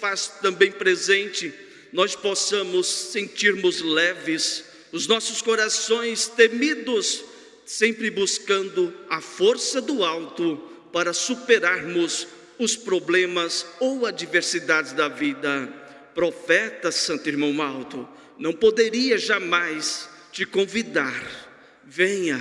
faz também presente, nós possamos sentirmos leves, os nossos corações temidos, sempre buscando a força do alto para superarmos os problemas ou adversidades da vida. Profeta Santo Irmão Malto, não poderia jamais te convidar. Venha,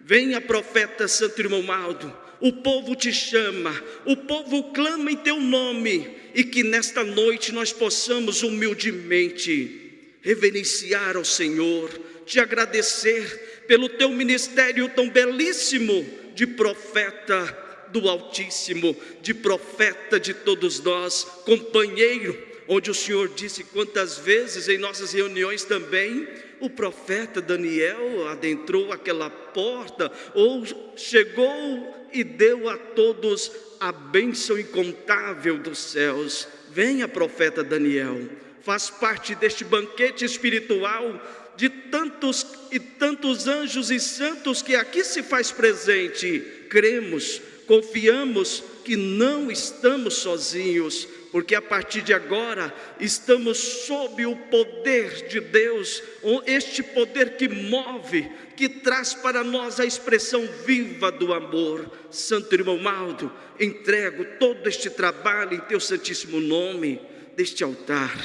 venha, profeta Santo Irmão Maldo. O povo te chama, o povo clama em teu nome, e que nesta noite nós possamos humildemente reverenciar ao Senhor, te agradecer pelo teu ministério tão belíssimo de profeta do Altíssimo, de profeta de todos nós, companheiro, onde o Senhor disse quantas vezes em nossas reuniões também, o profeta Daniel adentrou aquela porta, ou chegou e deu a todos a bênção incontável dos céus. Venha, profeta Daniel, faz parte deste banquete espiritual de tantos e tantos anjos e santos que aqui se faz presente. Cremos confiamos que não estamos sozinhos, porque a partir de agora estamos sob o poder de Deus, este poder que move, que traz para nós a expressão viva do amor. Santo irmão Maldo, entrego todo este trabalho em teu santíssimo nome, deste altar,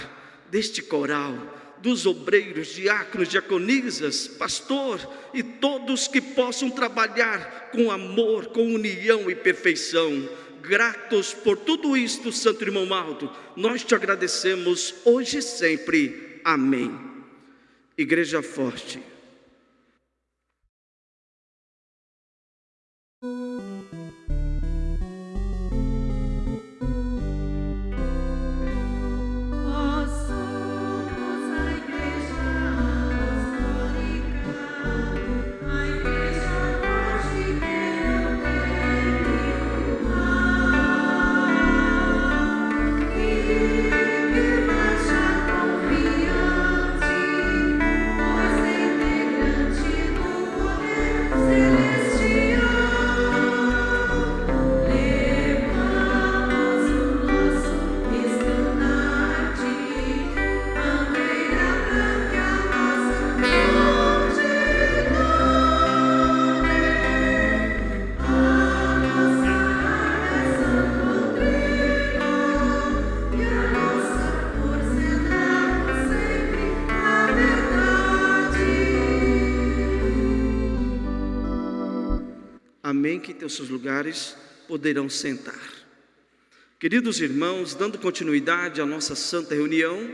deste coral dos obreiros, diáconos, diaconisas, pastor e todos que possam trabalhar com amor, com união e perfeição. Gratos por tudo isto, Santo Irmão Maldo, nós te agradecemos hoje e sempre. Amém. Igreja Forte. Que teus seus lugares poderão sentar. Queridos irmãos, dando continuidade à nossa santa reunião,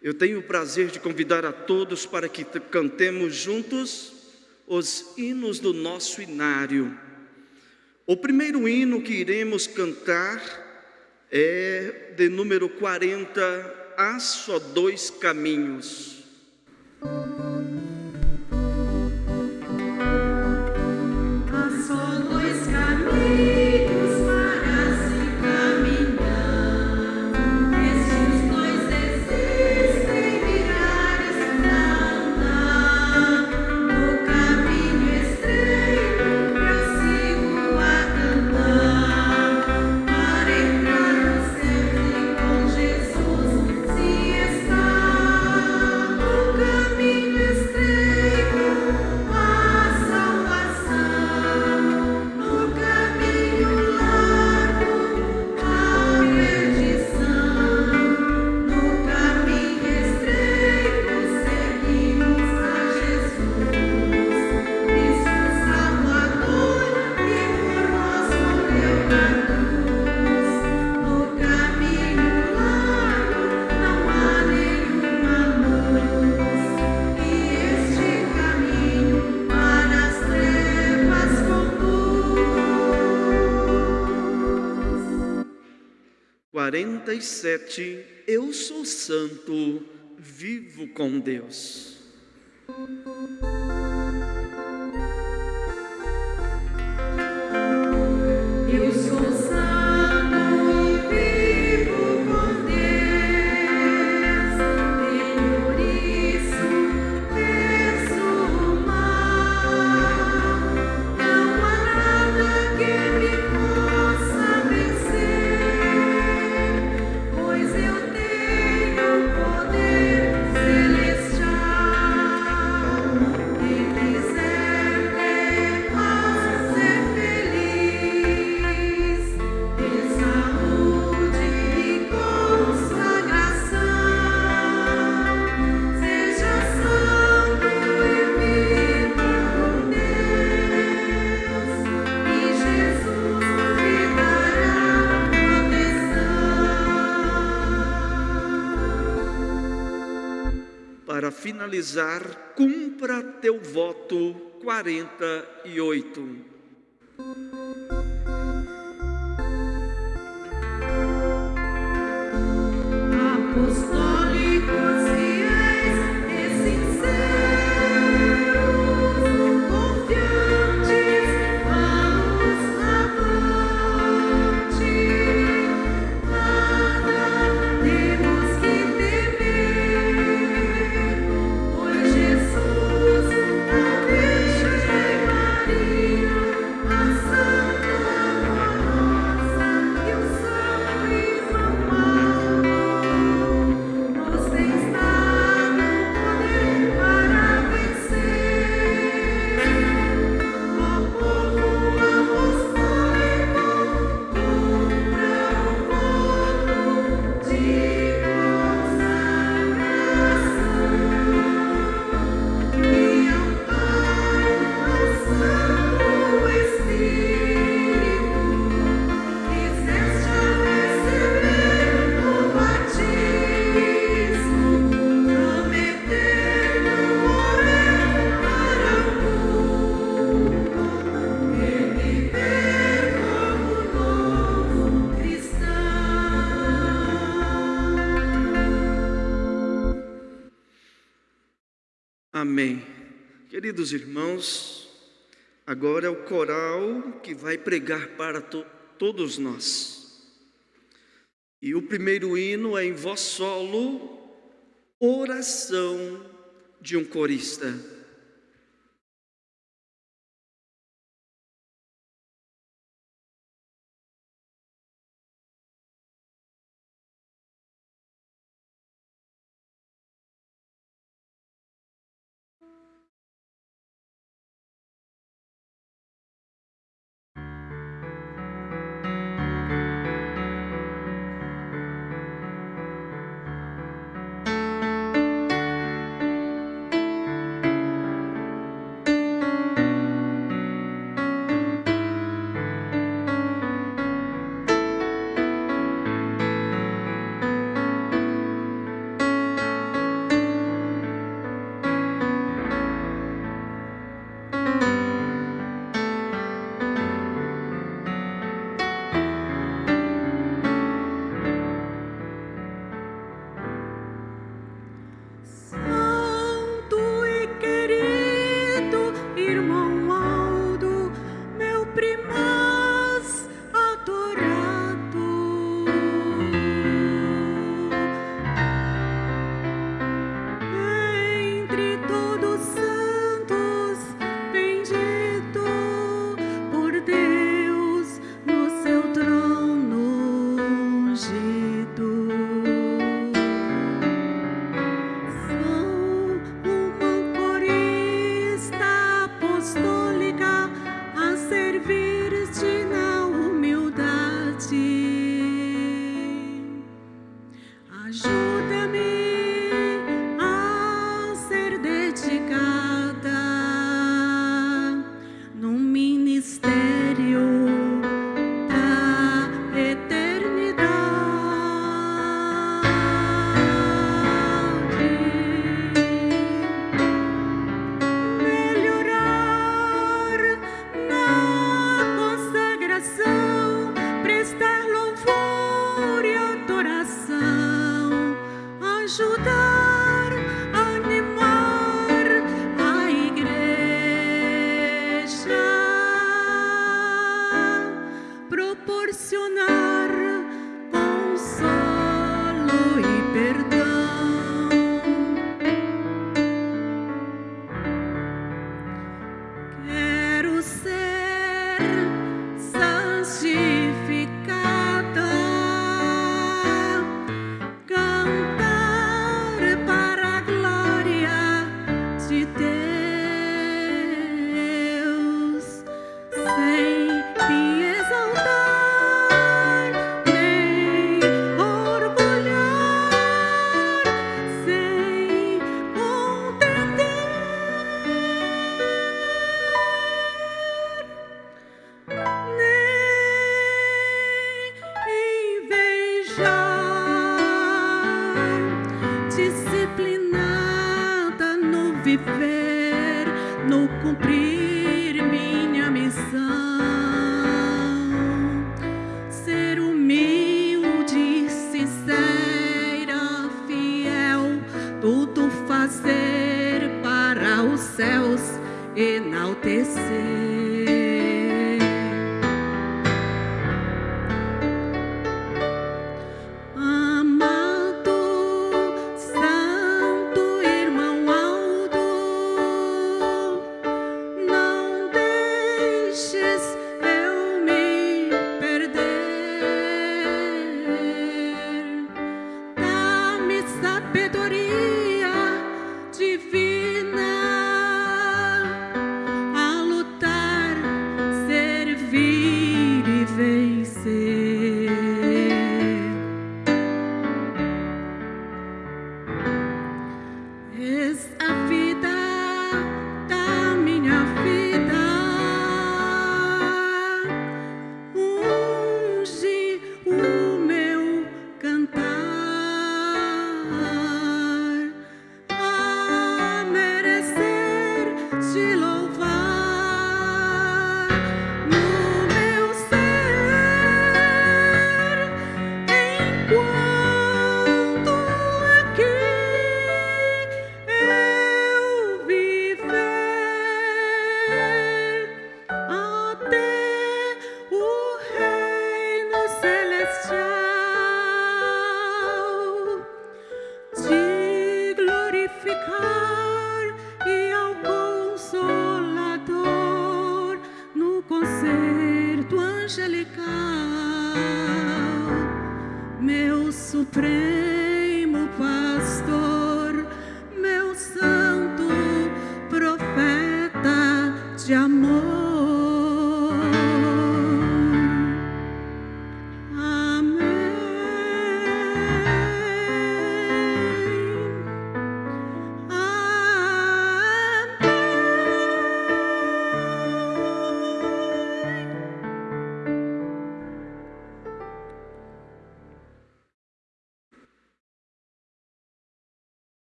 eu tenho o prazer de convidar a todos para que cantemos juntos os hinos do nosso inário. O primeiro hino que iremos cantar é de número 40, Há só dois caminhos. 47, eu sou santo, vivo com Deus. Eu sou santo. Finalizar, cumpra teu voto 48. Queridos irmãos, agora é o coral que vai pregar para to todos nós. E o primeiro hino é em voz solo, oração de um corista.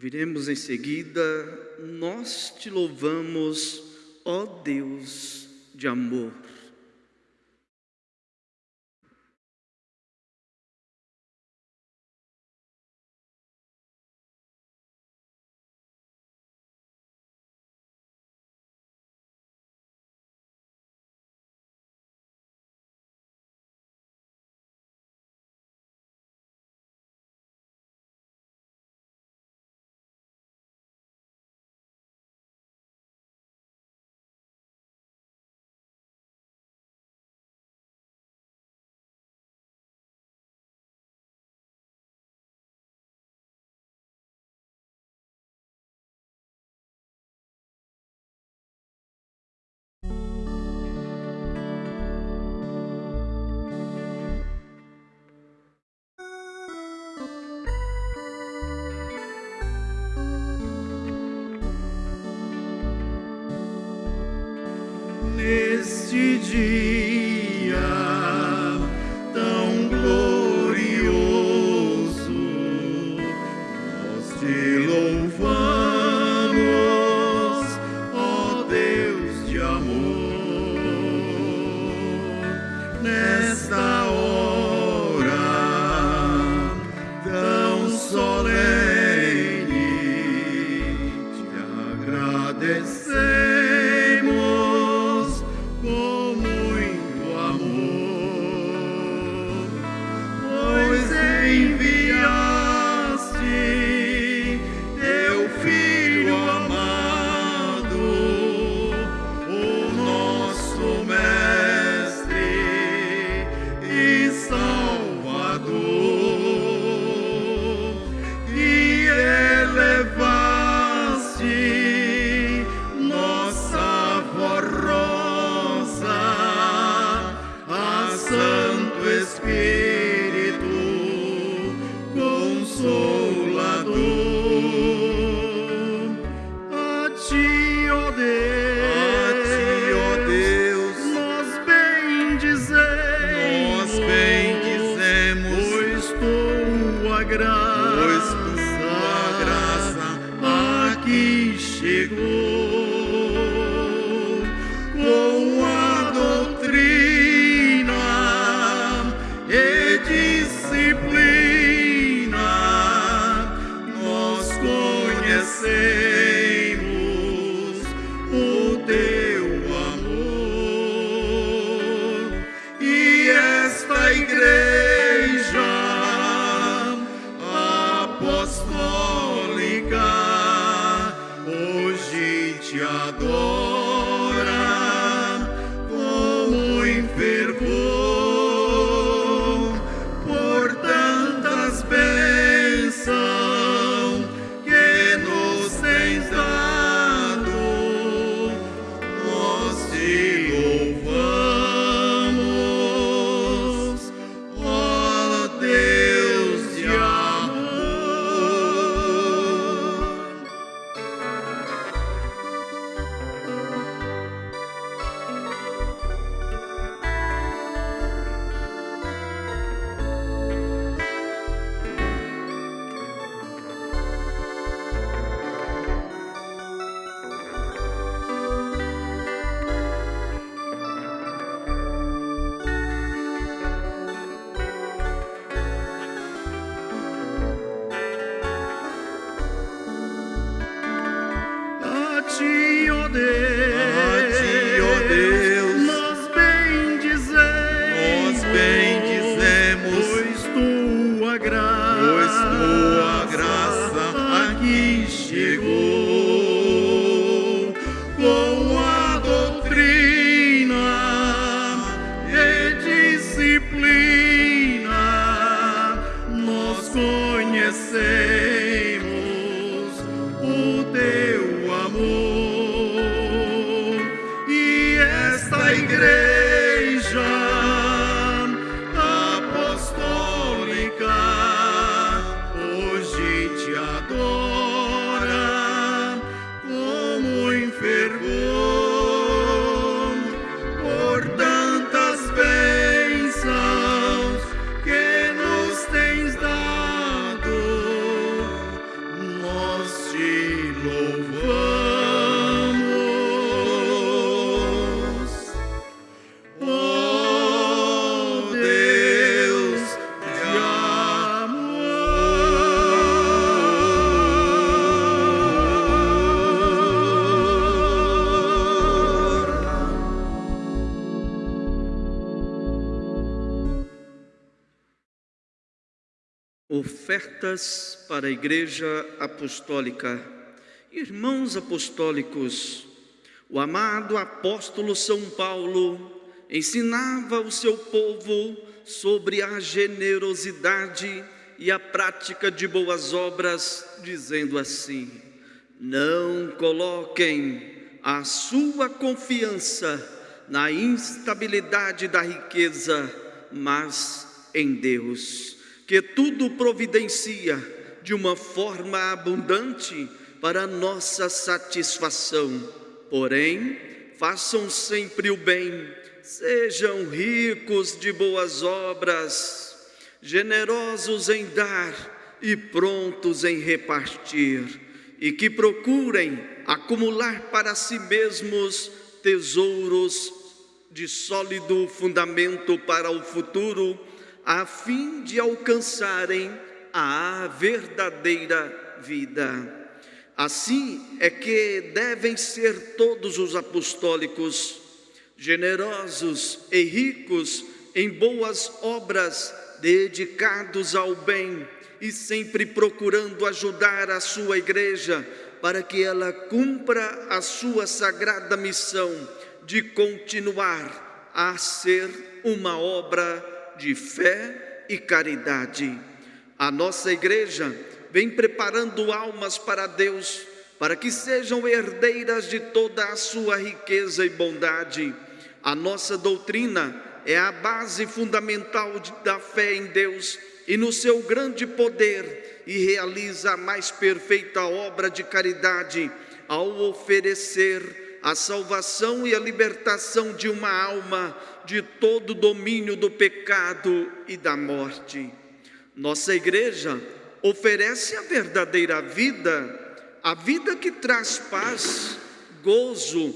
Ouviremos em seguida, nós te louvamos, ó Deus de amor. graça, pois sua graça aqui chegou. Para a Igreja Apostólica. Irmãos apostólicos, o amado apóstolo São Paulo ensinava o seu povo sobre a generosidade e a prática de boas obras, dizendo assim: Não coloquem a sua confiança na instabilidade da riqueza, mas em Deus que tudo providencia de uma forma abundante para nossa satisfação. Porém, façam sempre o bem, sejam ricos de boas obras, generosos em dar e prontos em repartir, e que procurem acumular para si mesmos tesouros de sólido fundamento para o futuro a fim de alcançarem a verdadeira vida. Assim é que devem ser todos os apostólicos, generosos e ricos em boas obras, dedicados ao bem e sempre procurando ajudar a sua igreja para que ela cumpra a sua sagrada missão de continuar a ser uma obra de fé e caridade. A nossa igreja vem preparando almas para Deus, para que sejam herdeiras de toda a sua riqueza e bondade. A nossa doutrina é a base fundamental da fé em Deus e no seu grande poder e realiza a mais perfeita obra de caridade ao oferecer a salvação e a libertação de uma alma de todo o domínio do pecado e da morte. Nossa igreja oferece a verdadeira vida, a vida que traz paz, gozo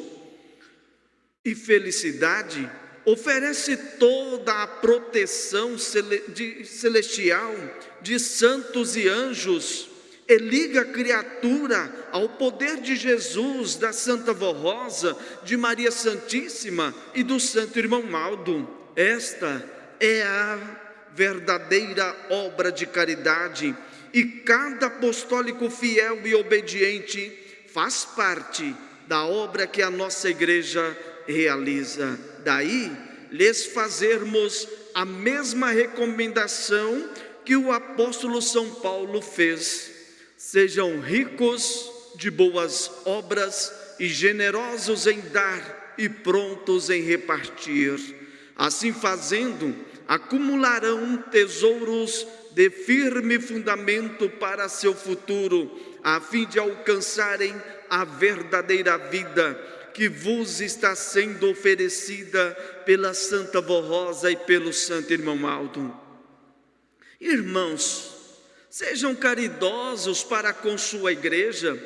e felicidade, oferece toda a proteção celestial de santos e anjos e liga a criatura ao poder de Jesus, da Santa Vó Rosa, de Maria Santíssima e do Santo Irmão Maldo. Esta é a verdadeira obra de caridade e cada apostólico fiel e obediente faz parte da obra que a nossa igreja realiza. Daí, lhes fazermos a mesma recomendação que o apóstolo São Paulo fez Sejam ricos de boas obras e generosos em dar e prontos em repartir. Assim fazendo, acumularão tesouros de firme fundamento para seu futuro, a fim de alcançarem a verdadeira vida que vos está sendo oferecida pela Santa Vó Rosa e pelo Santo Irmão Aldo. Irmãos, Sejam caridosos para com sua igreja,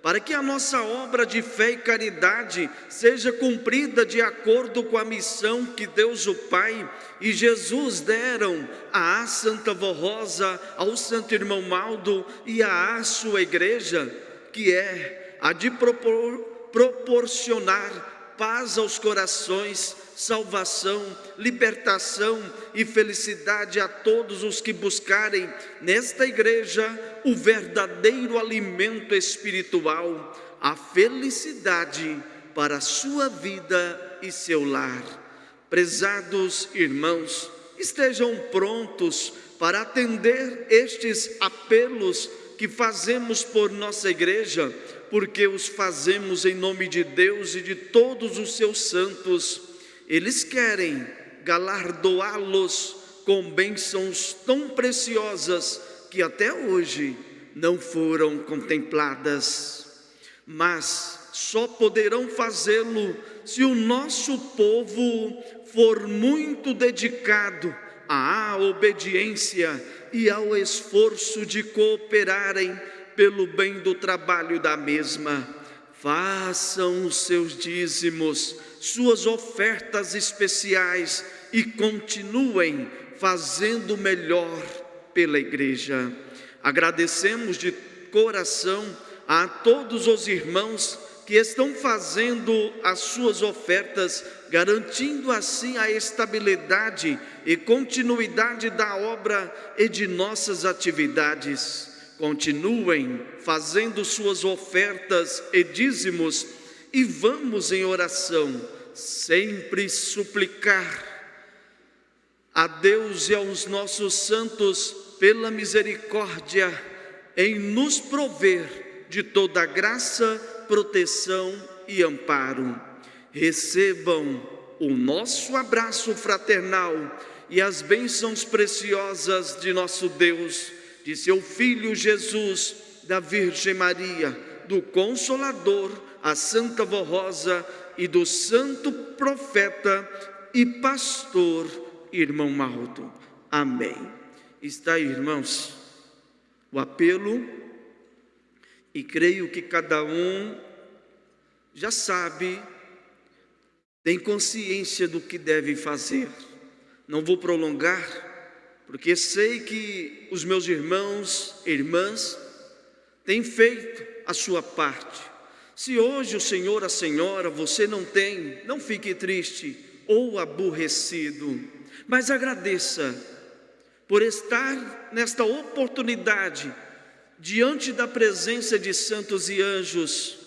para que a nossa obra de fé e caridade seja cumprida de acordo com a missão que Deus o Pai e Jesus deram à Santa Vó Rosa, ao Santo Irmão Maldo e à sua igreja, que é a de propor, proporcionar paz aos corações, salvação, libertação e felicidade a todos os que buscarem nesta igreja o verdadeiro alimento espiritual, a felicidade para a sua vida e seu lar. Prezados irmãos, estejam prontos para atender estes apelos que fazemos por nossa igreja, porque os fazemos em nome de Deus e de todos os seus santos eles querem galardoá-los com bênçãos tão preciosas que até hoje não foram contempladas. Mas só poderão fazê-lo se o nosso povo for muito dedicado à obediência e ao esforço de cooperarem pelo bem do trabalho da mesma. Façam os seus dízimos suas ofertas especiais e continuem fazendo melhor pela igreja. Agradecemos de coração a todos os irmãos que estão fazendo as suas ofertas, garantindo assim a estabilidade e continuidade da obra e de nossas atividades. Continuem fazendo suas ofertas e dízimos e vamos em oração sempre suplicar a Deus e aos nossos santos pela misericórdia em nos prover de toda graça, proteção e amparo. Recebam o nosso abraço fraternal e as bênçãos preciosas de nosso Deus, de seu Filho Jesus, da Virgem Maria, do Consolador, a Santa Vó Rosa e do Santo Profeta e Pastor Irmão Maldo. Amém. Está aí, irmãos, o apelo, e creio que cada um já sabe, tem consciência do que deve fazer. Não vou prolongar, porque sei que os meus irmãos e irmãs têm feito a sua parte se hoje o Senhor, a Senhora, você não tem, não fique triste ou aborrecido, mas agradeça por estar nesta oportunidade diante da presença de santos e anjos.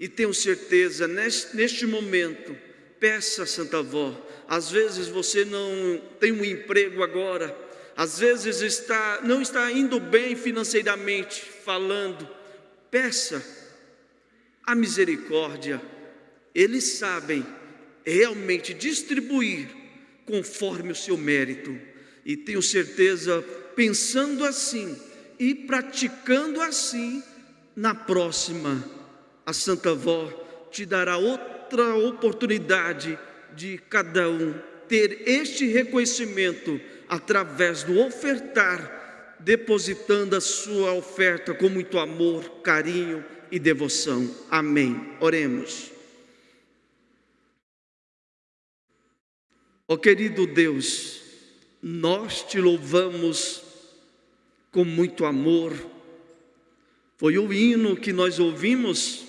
E tenho certeza, neste, neste momento, peça, Santa Avó, às vezes você não tem um emprego agora, às vezes está, não está indo bem financeiramente falando, peça a misericórdia, eles sabem realmente distribuir conforme o seu mérito. E tenho certeza, pensando assim e praticando assim, na próxima, a Santa Vó te dará outra oportunidade de cada um ter este reconhecimento através do ofertar, depositando a sua oferta com muito amor, carinho e devoção. Amém. Oremos. Ó querido Deus, nós te louvamos com muito amor. Foi o hino que nós ouvimos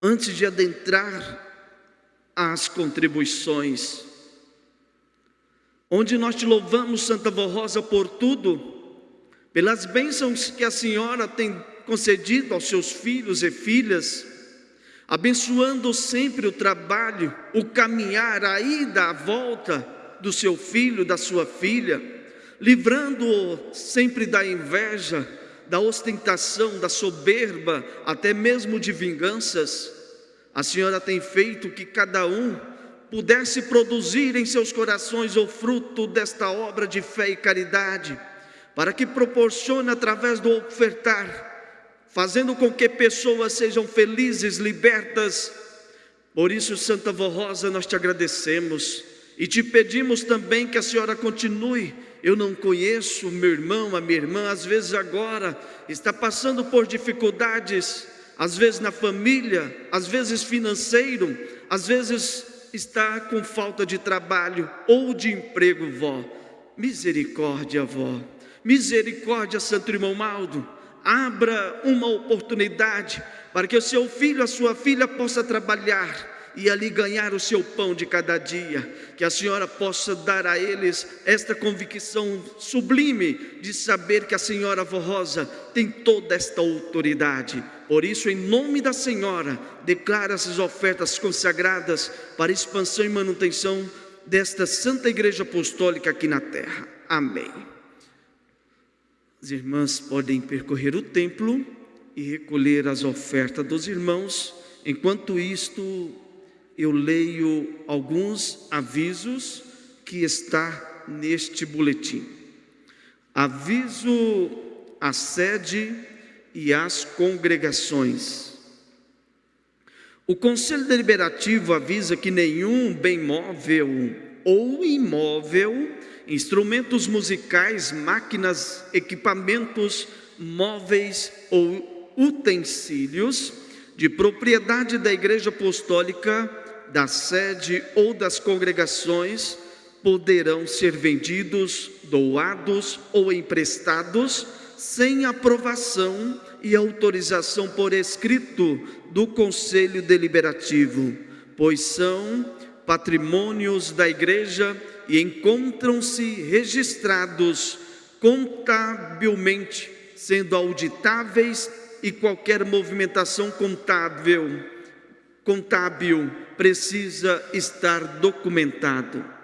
antes de adentrar as contribuições, onde nós te louvamos, Santa Vó Rosa, por tudo, pelas bênçãos que a senhora tem concedido aos seus filhos e filhas, abençoando sempre o trabalho, o caminhar, a ida, a volta do seu filho, da sua filha, livrando-o sempre da inveja, da ostentação, da soberba, até mesmo de vinganças. A senhora tem feito que cada um pudesse produzir em seus corações o fruto desta obra de fé e caridade, para que proporcione através do ofertar fazendo com que pessoas sejam felizes, libertas. Por isso, Santa Vó Rosa, nós te agradecemos e te pedimos também que a senhora continue. Eu não conheço meu irmão, a minha irmã, às vezes agora está passando por dificuldades, às vezes na família, às vezes financeiro, às vezes está com falta de trabalho ou de emprego, vó. Misericórdia, vó. Misericórdia, Santo Irmão Maldo abra uma oportunidade para que o seu filho, a sua filha possa trabalhar e ali ganhar o seu pão de cada dia, que a senhora possa dar a eles esta convicção sublime de saber que a senhora Rosa tem toda esta autoridade. Por isso, em nome da senhora, declara essas ofertas consagradas para expansão e manutenção desta Santa Igreja Apostólica aqui na terra. Amém. As irmãs podem percorrer o templo e recolher as ofertas dos irmãos. Enquanto isto, eu leio alguns avisos que está neste boletim. Aviso à sede e às congregações. O Conselho Deliberativo avisa que nenhum bem móvel ou imóvel instrumentos musicais, máquinas, equipamentos móveis ou utensílios de propriedade da Igreja Apostólica, da sede ou das congregações poderão ser vendidos, doados ou emprestados sem aprovação e autorização por escrito do Conselho Deliberativo, pois são patrimônios da Igreja e encontram-se registrados contabilmente, sendo auditáveis e qualquer movimentação contábil, contábil precisa estar documentado.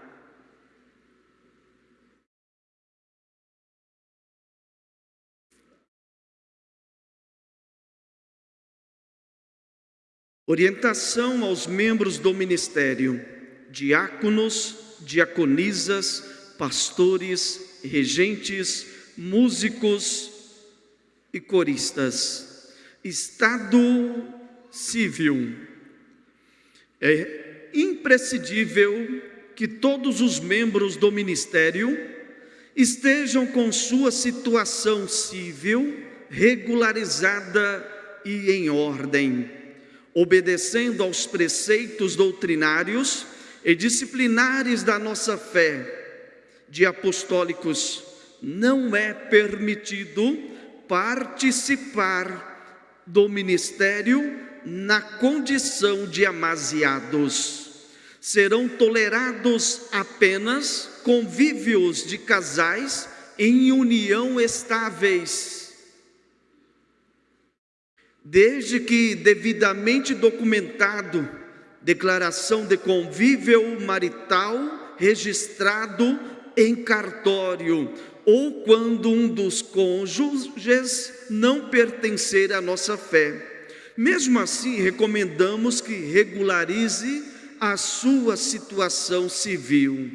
Orientação aos membros do ministério, diáconos, diaconisas, pastores, regentes, músicos e coristas. Estado civil. É imprescindível que todos os membros do ministério estejam com sua situação civil regularizada e em ordem, obedecendo aos preceitos doutrinários e disciplinares da nossa fé de apostólicos, não é permitido participar do ministério na condição de amasiados. Serão tolerados apenas convívios de casais em união estáveis, desde que devidamente documentado declaração de convívio marital registrado em cartório, ou quando um dos cônjuges não pertencer à nossa fé. Mesmo assim, recomendamos que regularize a sua situação civil.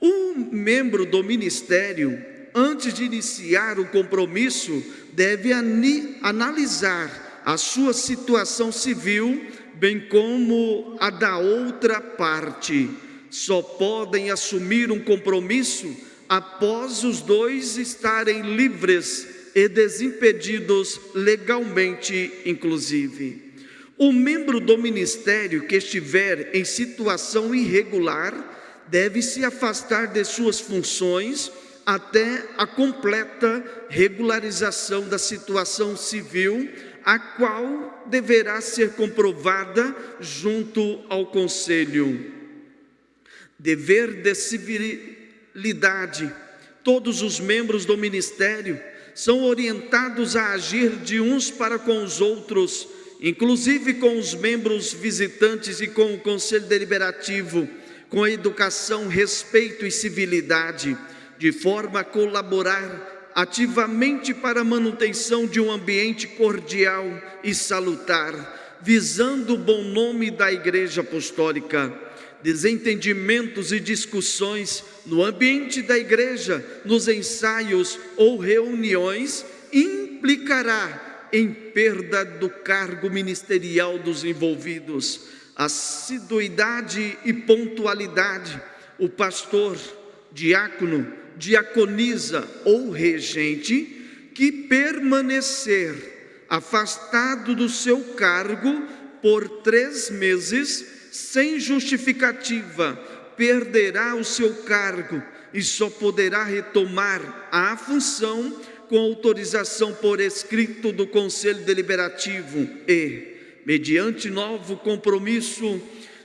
Um membro do ministério, antes de iniciar o compromisso, deve analisar a sua situação civil bem como a da outra parte, só podem assumir um compromisso após os dois estarem livres e desimpedidos legalmente, inclusive. O membro do ministério que estiver em situação irregular deve se afastar de suas funções até a completa regularização da situação civil, a qual deverá ser comprovada junto ao conselho. Dever de civilidade. Todos os membros do ministério são orientados a agir de uns para com os outros, inclusive com os membros visitantes e com o conselho deliberativo, com educação, respeito e civilidade de forma a colaborar ativamente para a manutenção de um ambiente cordial e salutar, visando o bom nome da Igreja Apostólica. Desentendimentos e discussões no ambiente da igreja, nos ensaios ou reuniões, implicará em perda do cargo ministerial dos envolvidos. Assiduidade e pontualidade. O pastor, diácono, diaconisa ou regente que permanecer afastado do seu cargo por três meses, sem justificativa, perderá o seu cargo e só poderá retomar a função com autorização por escrito do Conselho Deliberativo e, mediante novo compromisso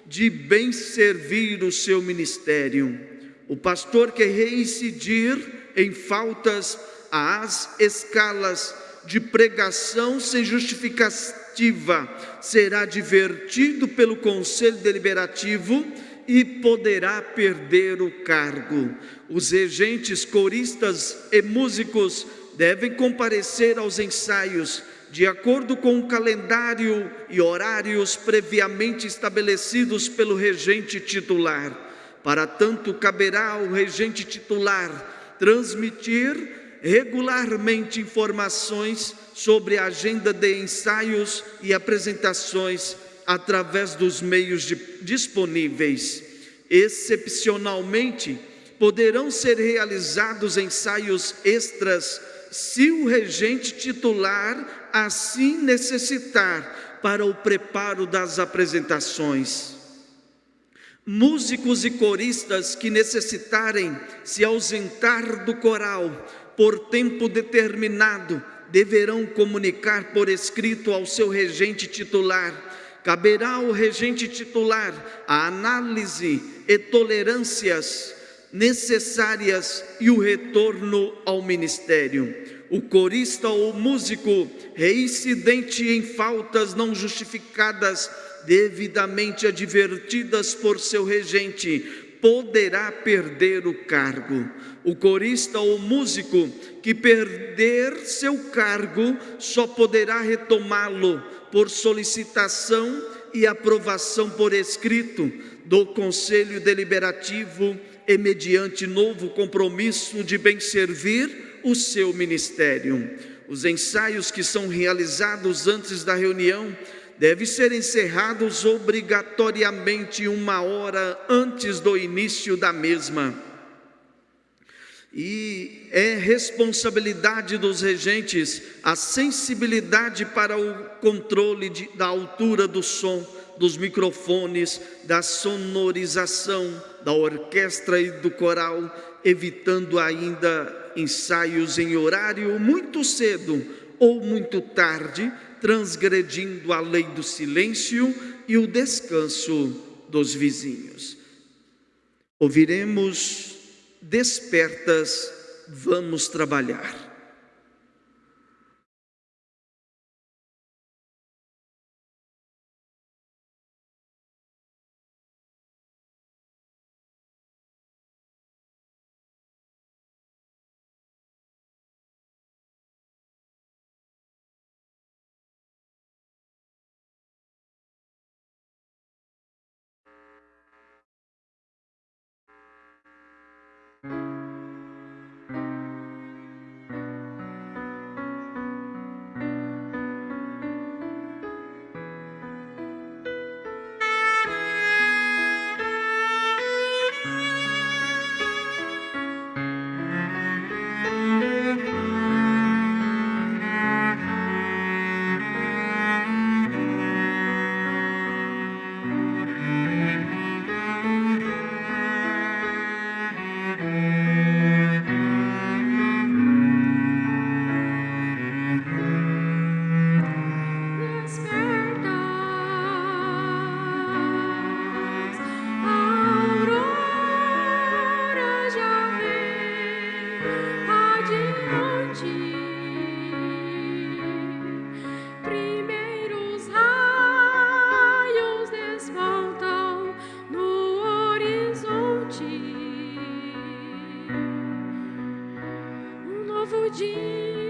de bem servir o seu ministério. O pastor que reincidir em faltas às escalas de pregação sem justificativa será divertido pelo conselho deliberativo e poderá perder o cargo. Os regentes, coristas e músicos devem comparecer aos ensaios de acordo com o calendário e horários previamente estabelecidos pelo regente titular para tanto, caberá ao regente titular transmitir regularmente informações sobre a agenda de ensaios e apresentações através dos meios de, disponíveis. Excepcionalmente, poderão ser realizados ensaios extras se o regente titular assim necessitar para o preparo das apresentações. Músicos e coristas que necessitarem se ausentar do coral por tempo determinado deverão comunicar por escrito ao seu regente titular. Caberá ao regente titular a análise e tolerâncias necessárias e o retorno ao ministério. O corista ou músico reincidente em faltas não justificadas devidamente advertidas por seu regente, poderá perder o cargo. O corista ou músico que perder seu cargo só poderá retomá-lo por solicitação e aprovação por escrito do Conselho Deliberativo e mediante novo compromisso de bem servir o seu ministério. Os ensaios que são realizados antes da reunião devem ser encerrados obrigatoriamente uma hora antes do início da mesma. E é responsabilidade dos regentes a sensibilidade para o controle de, da altura do som, dos microfones, da sonorização, da orquestra e do coral, evitando ainda ensaios em horário muito cedo ou muito tarde, transgredindo a lei do silêncio e o descanso dos vizinhos. Ouviremos despertas, vamos trabalhar. Novo dia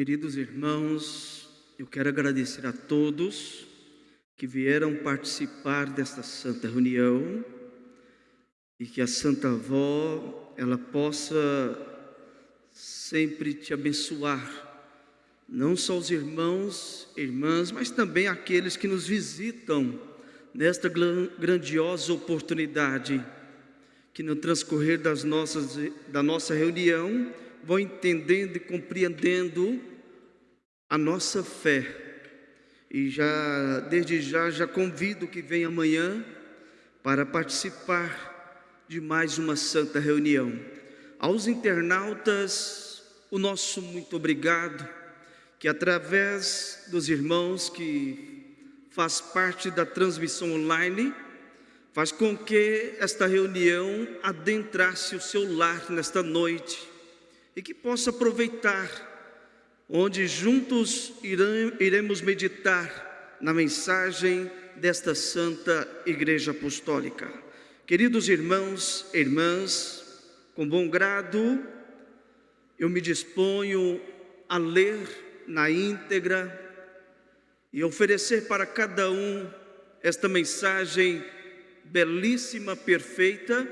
Queridos irmãos, eu quero agradecer a todos que vieram participar desta santa reunião e que a Santa Avó ela possa sempre te abençoar, não só os irmãos, irmãs, mas também aqueles que nos visitam nesta grandiosa oportunidade, que no transcorrer das nossas, da nossa reunião vão entendendo e compreendendo a nossa fé. E já, desde já, já convido que venha amanhã para participar de mais uma santa reunião. Aos internautas, o nosso muito obrigado, que através dos irmãos que faz parte da transmissão online, faz com que esta reunião adentrasse o seu lar nesta noite e que possa aproveitar, onde juntos iremos meditar na mensagem desta Santa Igreja Apostólica. Queridos irmãos e irmãs, com bom grado, eu me disponho a ler na íntegra e oferecer para cada um esta mensagem belíssima, perfeita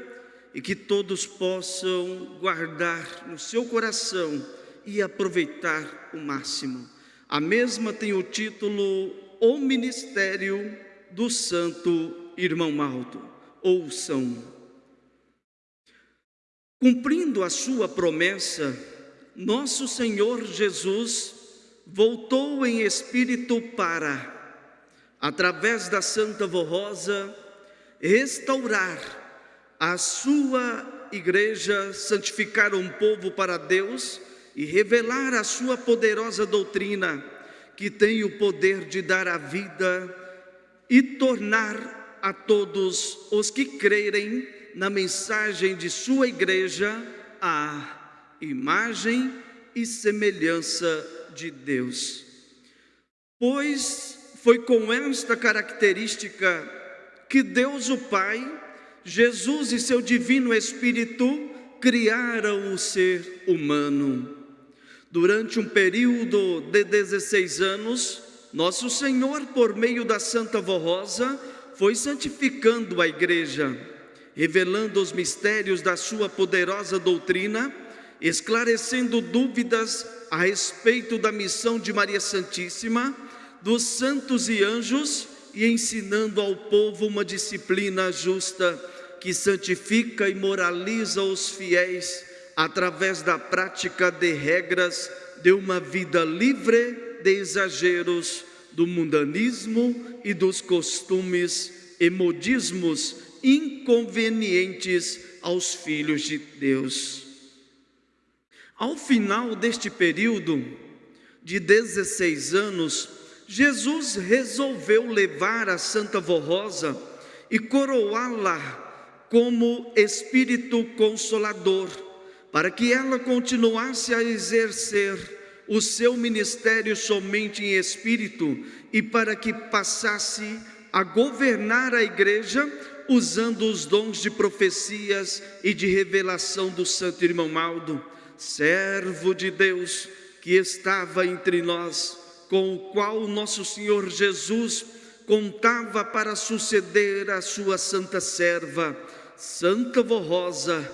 e que todos possam guardar no seu coração e aproveitar o máximo. A mesma tem o título O Ministério do Santo Irmão Maldo ouçam. Cumprindo a sua promessa, nosso Senhor Jesus voltou em espírito para, através da Santa Vorrosa, restaurar a sua igreja, santificar um povo para Deus e revelar a sua poderosa doutrina, que tem o poder de dar a vida e tornar a todos os que crerem na mensagem de sua igreja a imagem e semelhança de Deus. Pois foi com esta característica que Deus o Pai, Jesus e seu divino Espírito criaram o ser humano. Durante um período de 16 anos, nosso Senhor, por meio da Santa Vorrosa, foi santificando a igreja, revelando os mistérios da sua poderosa doutrina, esclarecendo dúvidas a respeito da missão de Maria Santíssima, dos santos e anjos e ensinando ao povo uma disciplina justa que santifica e moraliza os fiéis através da prática de regras de uma vida livre de exageros do mundanismo e dos costumes e modismos inconvenientes aos filhos de Deus. Ao final deste período de 16 anos, Jesus resolveu levar a Santa Vorrosa e coroá-la como Espírito Consolador, para que ela continuasse a exercer o seu ministério somente em espírito e para que passasse a governar a igreja usando os dons de profecias e de revelação do santo irmão Maldo, servo de Deus que estava entre nós, com o qual nosso Senhor Jesus contava para suceder a sua santa serva, Santa Vorrosa,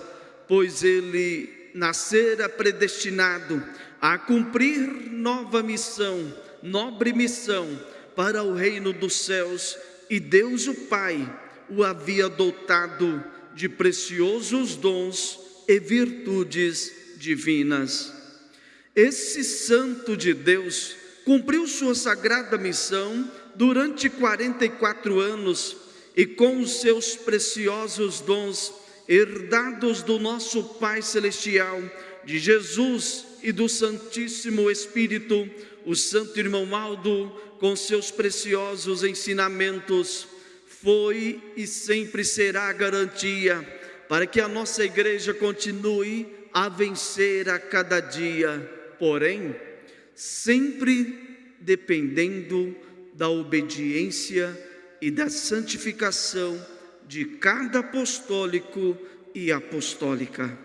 pois ele nascera predestinado a cumprir nova missão, nobre missão para o reino dos céus, e Deus o Pai o havia dotado de preciosos dons e virtudes divinas. Esse santo de Deus cumpriu sua sagrada missão durante 44 anos e com os seus preciosos dons herdados do nosso Pai celestial, de Jesus e do Santíssimo Espírito, o Santo Irmão Aldo, com seus preciosos ensinamentos, foi e sempre será garantia para que a nossa igreja continue a vencer a cada dia, porém, sempre dependendo da obediência e da santificação de cada apostólico e apostólica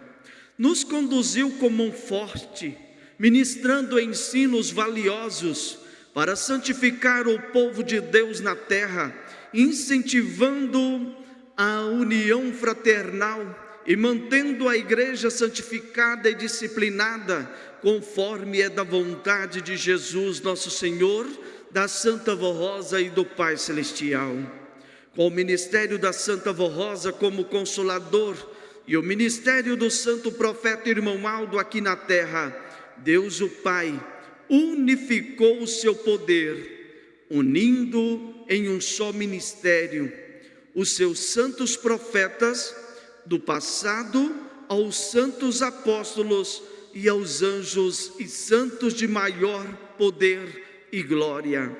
nos conduziu como um forte ministrando ensinos valiosos para santificar o povo de Deus na terra, incentivando a união fraternal e mantendo a igreja santificada e disciplinada, conforme é da vontade de Jesus, nosso Senhor, da Santa Vó Rosa e do Pai Celestial. Com o ministério da Santa Vó Rosa como consolador e o ministério do Santo Profeta Irmão Aldo aqui na terra, Deus o Pai unificou o seu poder, unindo em um só ministério os seus santos profetas do passado aos santos apóstolos e aos anjos e santos de maior poder e glória.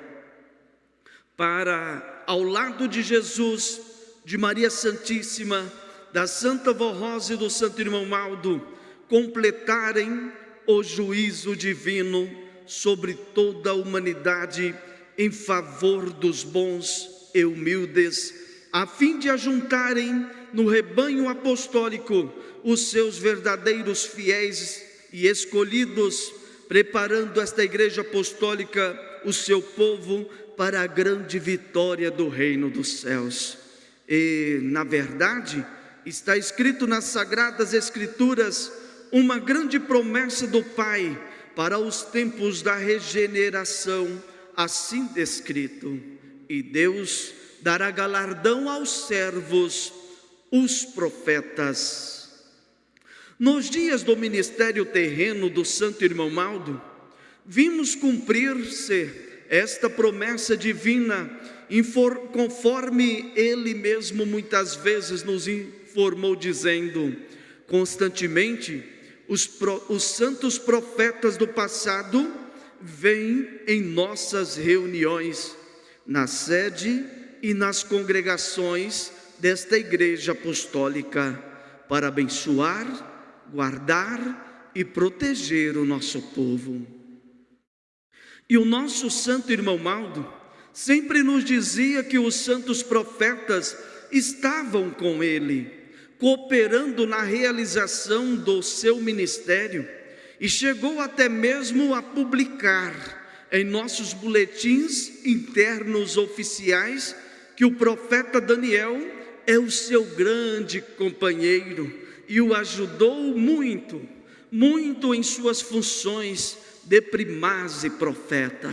Para, ao lado de Jesus, de Maria Santíssima, da Santa Vó Rosa e do Santo Irmão Maldo, completarem o juízo divino sobre toda a humanidade em favor dos bons e humildes, a fim de ajuntarem no rebanho apostólico os seus verdadeiros fiéis e escolhidos, preparando esta igreja apostólica, o seu povo, para a grande vitória do reino dos céus. E, na verdade, está escrito nas Sagradas Escrituras uma grande promessa do Pai para os tempos da regeneração, assim descrito. E Deus dará galardão aos servos, os profetas. Nos dias do ministério terreno do Santo Irmão Maldo, vimos cumprir-se esta promessa divina, conforme ele mesmo muitas vezes nos informou, dizendo: constantemente, os, pro, os santos profetas do passado vêm em nossas reuniões, na sede e nas congregações desta igreja apostólica, para abençoar, guardar e proteger o nosso povo. E o nosso santo irmão Maldo sempre nos dizia que os santos profetas estavam com ele cooperando na realização do seu ministério e chegou até mesmo a publicar em nossos boletins internos oficiais que o profeta Daniel é o seu grande companheiro e o ajudou muito, muito em suas funções de primaz e profeta.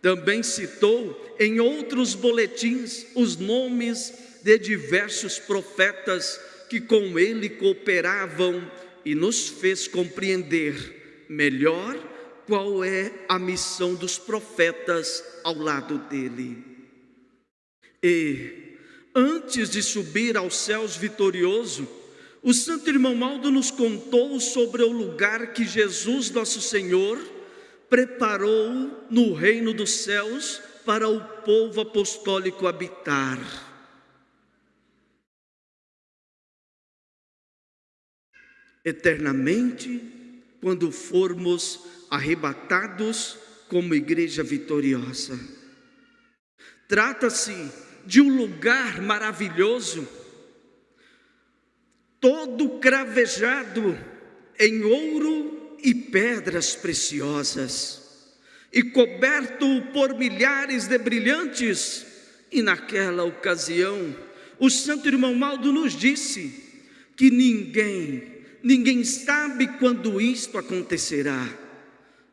Também citou em outros boletins os nomes de diversos profetas que com ele cooperavam e nos fez compreender melhor qual é a missão dos profetas ao lado dele. E, antes de subir aos céus vitorioso, o Santo Irmão Maldo nos contou sobre o lugar que Jesus, nosso Senhor, preparou no reino dos céus para o povo apostólico habitar. eternamente quando formos arrebatados como igreja vitoriosa. Trata-se de um lugar maravilhoso, todo cravejado em ouro e pedras preciosas, e coberto por milhares de brilhantes. E naquela ocasião, o Santo Irmão Maldo nos disse que ninguém Ninguém sabe quando isto acontecerá,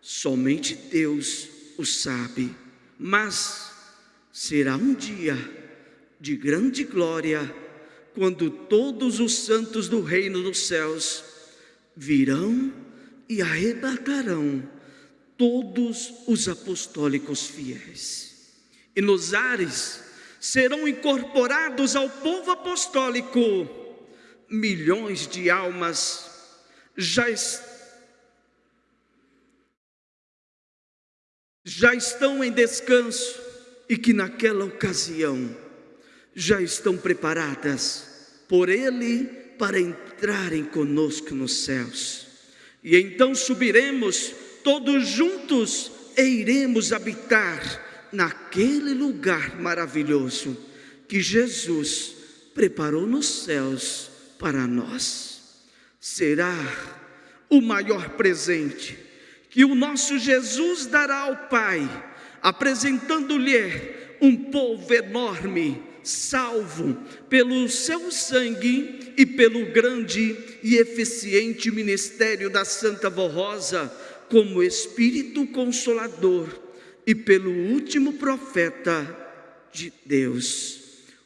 somente Deus o sabe. Mas será um dia de grande glória, quando todos os santos do reino dos céus virão e arrebatarão todos os apostólicos fiéis. E nos ares serão incorporados ao povo apostólico milhões de almas já, já estão em descanso e que naquela ocasião já estão preparadas por Ele para entrarem conosco nos céus. E então subiremos todos juntos e iremos habitar naquele lugar maravilhoso que Jesus preparou nos céus para nós. Será o maior presente que o nosso Jesus dará ao Pai, apresentando-lhe um povo enorme, salvo pelo seu sangue e pelo grande e eficiente ministério da Santa Rosa, como Espírito Consolador e pelo último profeta de Deus,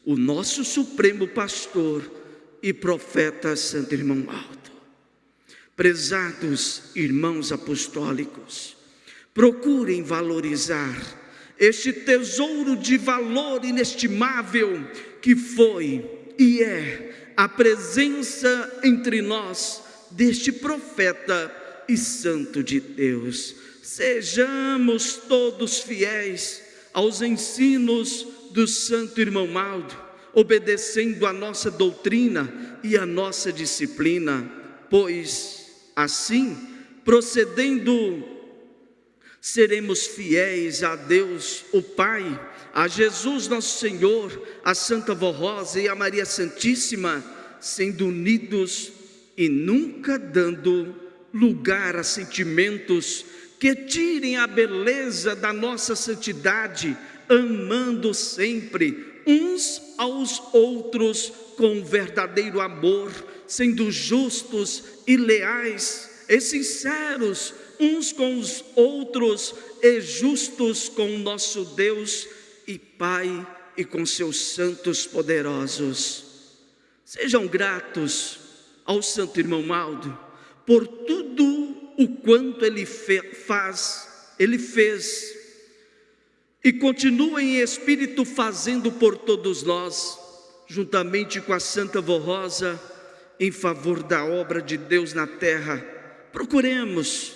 o nosso Supremo Pastor e profeta Santo Irmão Alto. Prezados irmãos apostólicos, procurem valorizar este tesouro de valor inestimável que foi e é a presença entre nós deste profeta e santo de Deus. Sejamos todos fiéis aos ensinos do santo irmão Maldo, obedecendo a nossa doutrina e a nossa disciplina, pois assim, procedendo seremos fiéis a Deus, o Pai, a Jesus nosso Senhor, a Santa Vó Rosa e a Maria Santíssima, sendo unidos e nunca dando lugar a sentimentos que tirem a beleza da nossa santidade, amando sempre uns aos outros com verdadeiro amor, sendo justos e leais e sinceros uns com os outros e justos com o nosso Deus e Pai e com seus santos poderosos. Sejam gratos ao Santo Irmão Maldo por tudo o quanto ele faz, ele fez e continua em espírito fazendo por todos nós, juntamente com a Santa Vó Rosa, em favor da obra de Deus na terra. Procuremos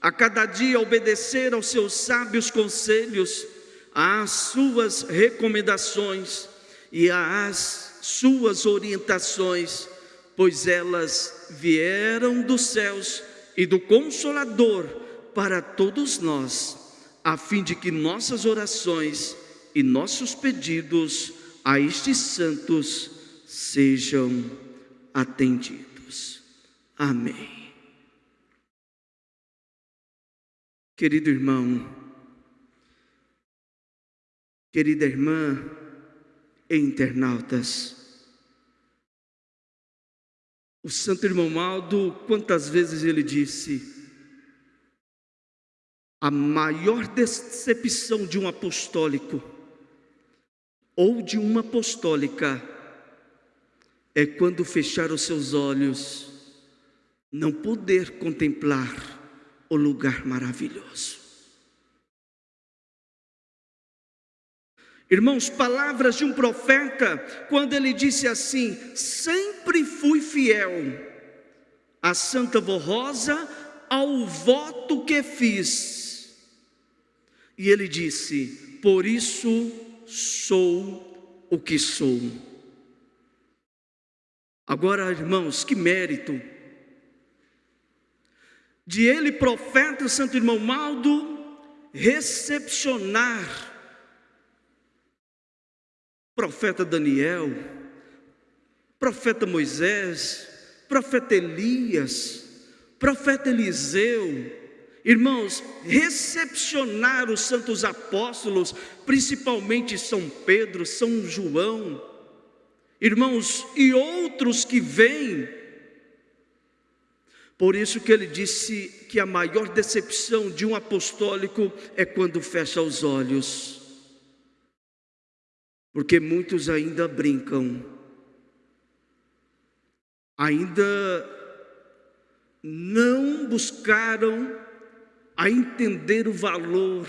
a cada dia obedecer aos seus sábios conselhos, às suas recomendações e às suas orientações, pois elas vieram dos céus e do Consolador para todos nós, a fim de que nossas orações e nossos pedidos a estes santos sejam atendidos. Amém. Querido irmão, querida irmã e internautas, o Santo Irmão Maldo, quantas vezes ele disse, a maior decepção de um apostólico ou de uma apostólica é quando fechar os seus olhos, não poder contemplar o lugar maravilhoso. Irmãos, palavras de um profeta, quando ele disse assim: Sempre fui fiel a Santa Rosa ao voto que fiz. E ele disse: Por isso sou o que sou. Agora, irmãos, que mérito de ele, profeta Santo Irmão Maldo, recepcionar profeta Daniel, profeta Moisés, profeta Elias, profeta Eliseu, irmãos, recepcionar os santos apóstolos, principalmente São Pedro, São João, irmãos, e outros que vêm por isso que ele disse que a maior decepção de um apostólico é quando fecha os olhos. Porque muitos ainda brincam, ainda não buscaram a entender o valor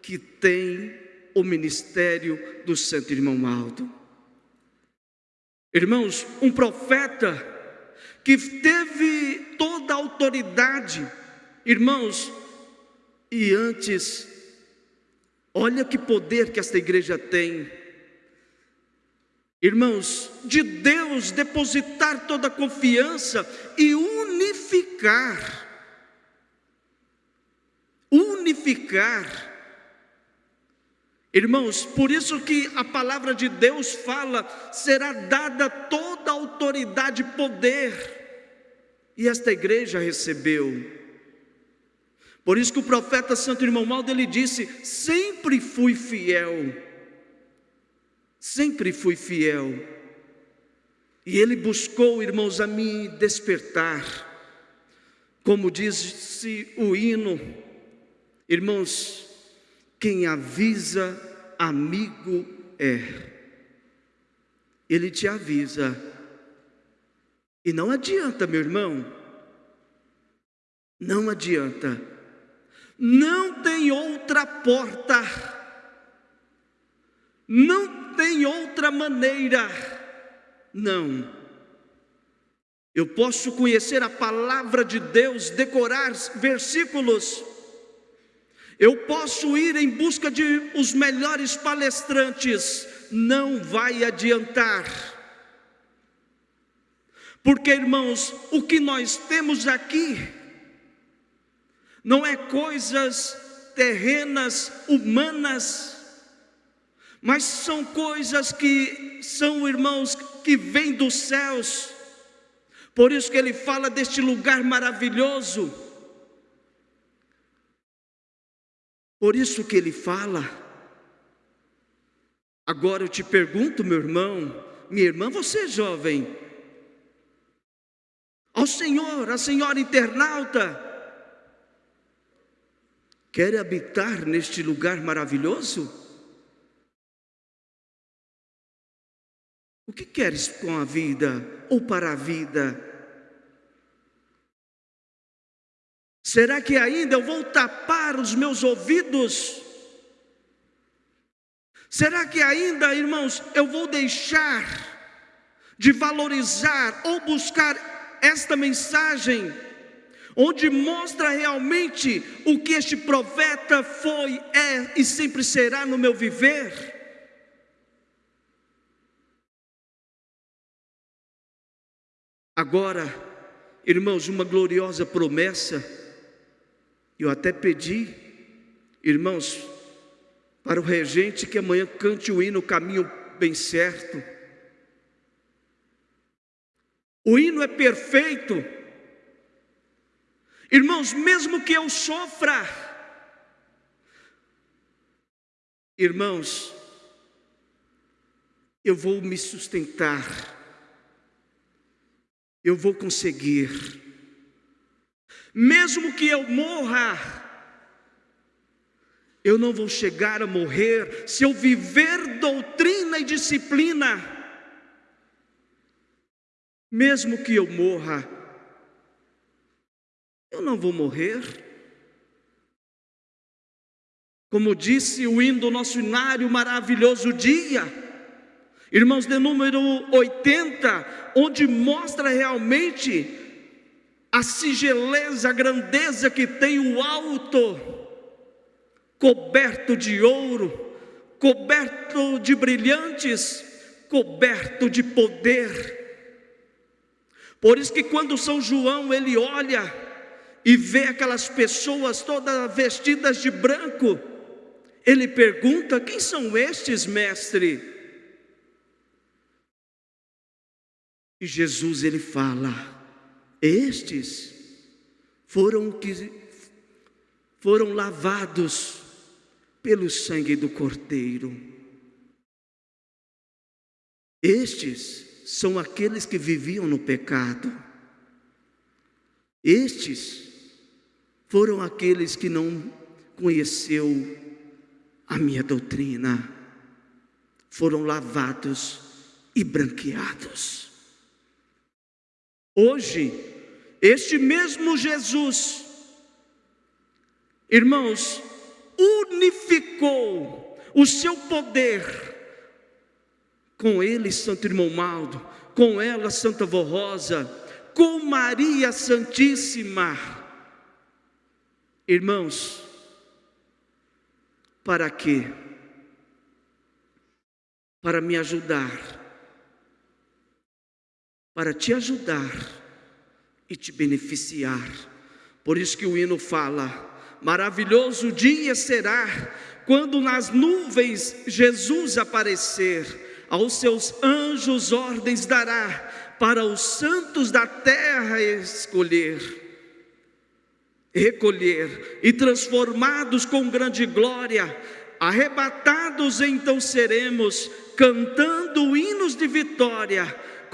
que tem o ministério do Santo Irmão Aldo. Irmãos, um profeta que teve toda a autoridade, irmãos, e antes, olha que poder que esta igreja tem, irmãos, de Deus depositar toda a confiança e unificar, unificar, Irmãos, por isso que a palavra de Deus fala, será dada toda a autoridade e poder, e esta igreja recebeu. Por isso que o profeta Santo Irmão Maldo ele disse: sempre fui fiel, sempre fui fiel. E ele buscou, irmãos, a me despertar, como disse o hino, irmãos, quem avisa, amigo é. Ele te avisa, e não adianta, meu irmão, não adianta, não tem outra porta, não tem outra maneira, não. Eu posso conhecer a palavra de Deus, decorar versículos, eu posso ir em busca de os melhores palestrantes, não vai adiantar. Porque, irmãos, o que nós temos aqui não é coisas terrenas, humanas, mas são coisas que são, irmãos, que vêm dos céus. Por isso que ele fala deste lugar maravilhoso. Por isso que ele fala. Agora eu te pergunto, meu irmão, minha irmã, você é jovem, ao Senhor, a senhora internauta, quer habitar neste lugar maravilhoso? O que queres com a vida ou para a vida? Será que ainda eu vou tapar os meus ouvidos? Será que ainda, irmãos, eu vou deixar de valorizar ou buscar esta mensagem, onde mostra realmente o que este profeta foi, é e sempre será no meu viver. Agora, irmãos, uma gloriosa promessa, eu até pedi, irmãos, para o regente que amanhã cante o hino Caminho Bem Certo. O hino é perfeito. Irmãos, mesmo que eu sofra, irmãos, eu vou me sustentar, eu vou conseguir, mesmo que eu morra, eu não vou chegar a morrer se eu viver doutrina e disciplina mesmo que eu morra, eu não vou morrer. Como disse o hino do nosso inário maravilhoso dia, irmãos, de número 80, onde mostra realmente a sigeleza, a grandeza que tem o alto, coberto de ouro, coberto de brilhantes, coberto de poder por isso que quando São João ele olha e vê aquelas pessoas todas vestidas de branco, ele pergunta: quem são estes, mestre? E Jesus ele fala: estes foram que foram lavados pelo sangue do Cordeiro. Estes são aqueles que viviam no pecado. Estes foram aqueles que não conheceu a minha doutrina, foram lavados e branqueados. Hoje, este mesmo Jesus, irmãos, unificou o seu poder com ele Santo Irmão Maldo, com ela Santa Vó Rosa, com Maria Santíssima. Irmãos, para quê? Para me ajudar, para te ajudar e te beneficiar. Por isso que o hino fala: maravilhoso dia será quando nas nuvens Jesus aparecer aos seus anjos ordens dará para os santos da terra escolher. recolher e transformados com grande glória, arrebatados então seremos, cantando hinos de vitória,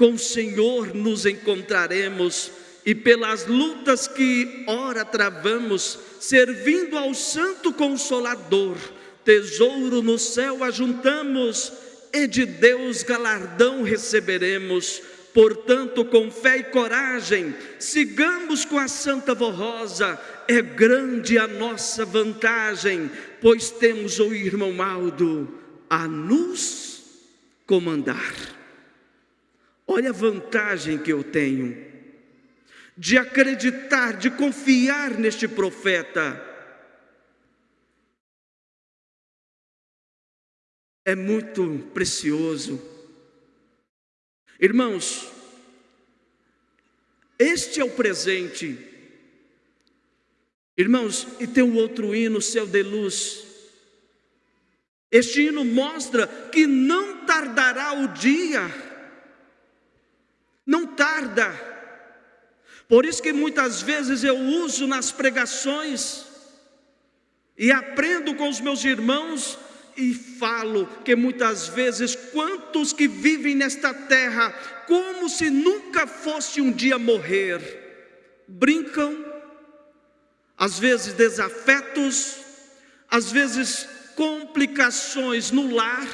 com o Senhor nos encontraremos e pelas lutas que ora travamos, servindo ao Santo Consolador, tesouro no céu ajuntamos e de Deus galardão receberemos. Portanto, com fé e coragem, sigamos com a Santa Rosa, é grande a nossa vantagem, pois temos o irmão Aldo a nos comandar. Olha a vantagem que eu tenho de acreditar, de confiar neste profeta. É muito precioso. Irmãos, este é o presente. Irmãos, e tem um outro hino, Céu de Luz. Este hino mostra que não tardará o dia, não tarda. Por isso que muitas vezes eu uso nas pregações e aprendo com os meus irmãos e falo que muitas vezes quantos que vivem nesta terra como se nunca fosse um dia morrer, brincam, às vezes desafetos, às vezes complicações no lar,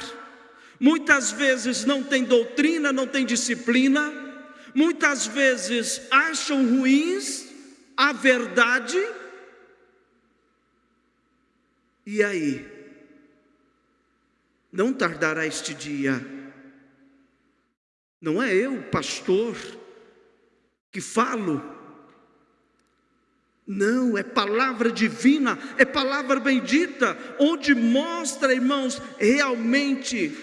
muitas vezes não tem doutrina, não tem disciplina, muitas vezes acham ruins a verdade, e aí? Não tardará este dia, não é eu, pastor, que falo, não, é palavra divina, é palavra bendita, onde mostra, irmãos, realmente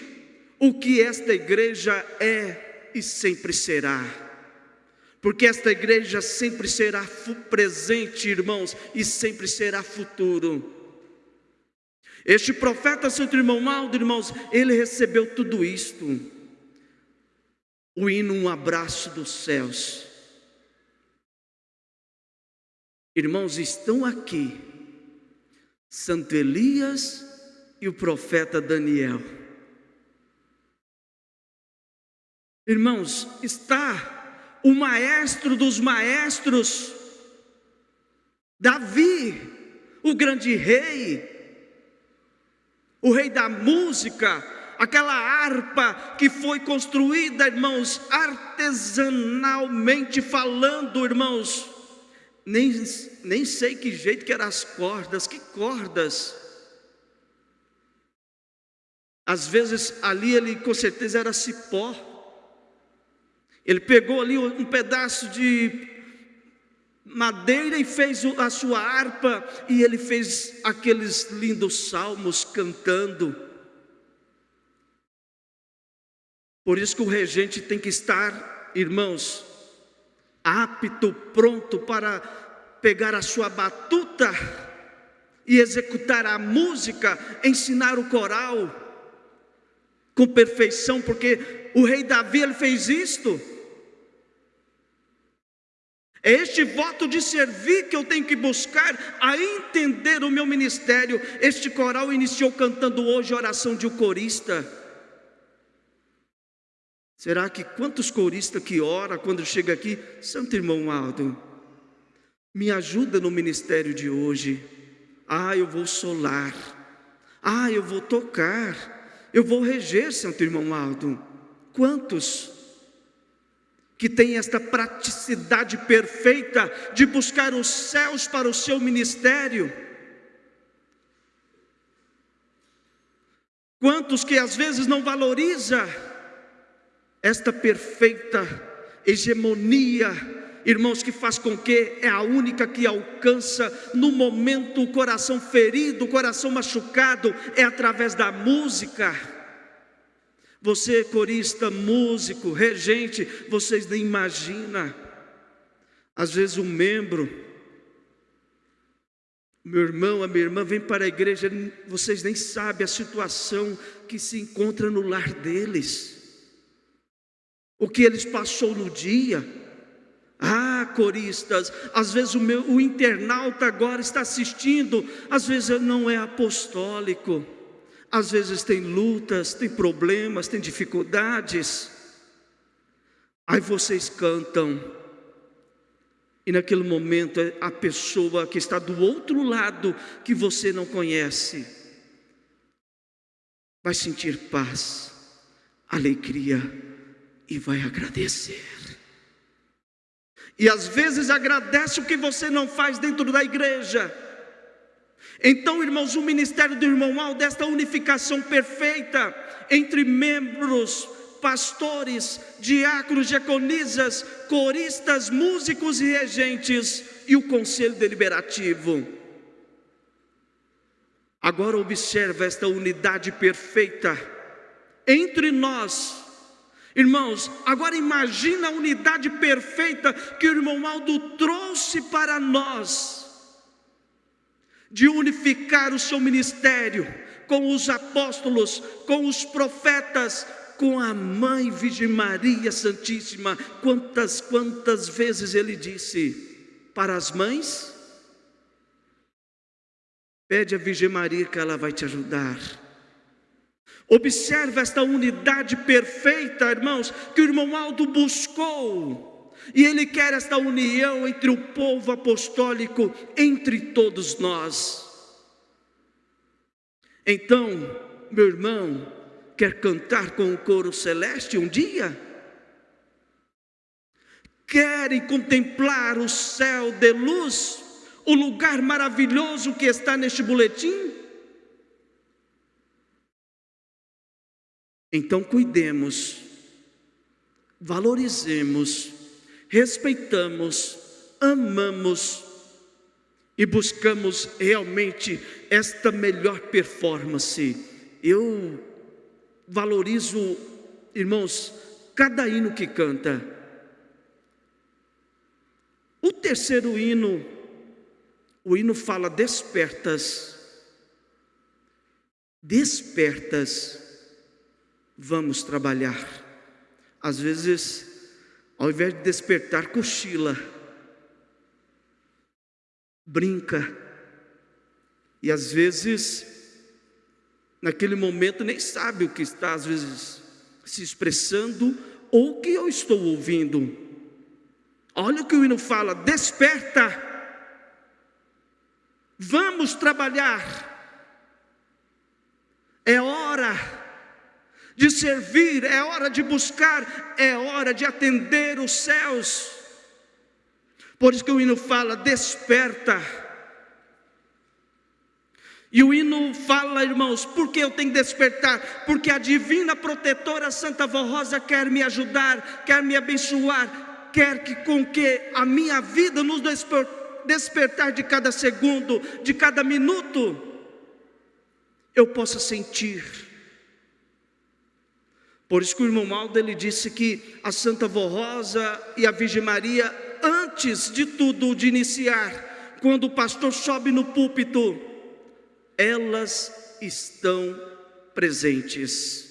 o que esta igreja é e sempre será porque esta igreja sempre será presente, irmãos, e sempre será futuro. Este profeta, Santo Irmão Maldo, irmãos, ele recebeu tudo isto. O hino, um abraço dos céus. Irmãos, estão aqui Santo Elias e o profeta Daniel. Irmãos, está o maestro dos maestros, Davi, o grande rei, o rei da música, aquela harpa que foi construída, irmãos, artesanalmente falando, irmãos, nem, nem sei que jeito que eram as cordas, que cordas. Às vezes ali ele com certeza era cipó. Ele pegou ali um pedaço de madeira e fez a sua harpa, e ele fez aqueles lindos salmos cantando. Por isso que o regente tem que estar, irmãos, apto, pronto para pegar a sua batuta e executar a música, ensinar o coral com perfeição, porque o rei Davi ele fez isto. É este voto de servir que eu tenho que buscar a entender o meu ministério. Este coral iniciou cantando hoje a oração de um corista. Será que quantos coristas que ora quando chega aqui, Santo Irmão Aldo, me ajuda no ministério de hoje. Ah, eu vou solar. Ah, eu vou tocar. Eu vou reger, Santo Irmão Aldo. Quantos? Que tem esta praticidade perfeita de buscar os céus para o seu ministério. Quantos que às vezes não valoriza esta perfeita hegemonia, irmãos, que faz com que é a única que alcança no momento o coração ferido, o coração machucado, é através da música. Você, corista, músico, regente, vocês nem imaginam. Às vezes um membro, meu irmão, a minha irmã vem para a igreja, vocês nem sabem a situação que se encontra no lar deles. O que eles passou no dia. Ah, coristas, às vezes o, meu, o internauta agora está assistindo, às vezes não é apostólico, às vezes tem lutas, tem problemas, tem dificuldades. Aí vocês cantam, e naquele momento a pessoa que está do outro lado, que você não conhece, vai sentir paz, alegria e vai agradecer. E às vezes agradece o que você não faz dentro da igreja. Então, irmãos, o ministério do irmão Al, desta unificação perfeita entre membros, pastores, diáconos, diaconisas, coristas, músicos e regentes e o conselho deliberativo Agora observa esta unidade perfeita entre nós. Irmãos, agora imagina a unidade perfeita que o irmão Aldo trouxe para nós, de unificar o seu ministério com os apóstolos, com os profetas, com a mãe Virgem Maria Santíssima. Quantas, quantas vezes ele disse para as mães? Pede a Virgem Maria que ela vai te ajudar. Observe esta unidade perfeita, irmãos, que o irmão Aldo buscou. E ele quer esta união entre o povo apostólico, entre todos nós. Então, meu irmão, quer cantar com o coro celeste um dia? Querem contemplar o céu de luz? o lugar maravilhoso que está neste boletim? Então cuidemos, valorizemos, respeitamos, amamos e buscamos realmente esta melhor performance. Eu valorizo, irmãos, cada hino que canta. O terceiro hino o hino fala: despertas, despertas, vamos trabalhar. Às vezes, ao invés de despertar, cochila, brinca, e às vezes, naquele momento, nem sabe o que está, às vezes, se expressando ou o que eu estou ouvindo. Olha o que o hino fala: desperta Vamos trabalhar. É hora de servir, é hora de buscar, é hora de atender os céus. Por isso que o hino fala: desperta. E o hino fala, irmãos, por que eu tenho que despertar? Porque a divina protetora Santa Vó Rosa quer me ajudar, quer me abençoar, quer que com que a minha vida nos despertar despertar de cada segundo, de cada minuto, eu possa sentir. Por isso que o irmão Aldo ele disse que a Santa Vó Rosa e a Virgem Maria, antes de tudo de iniciar, quando o pastor sobe no púlpito, elas estão presentes.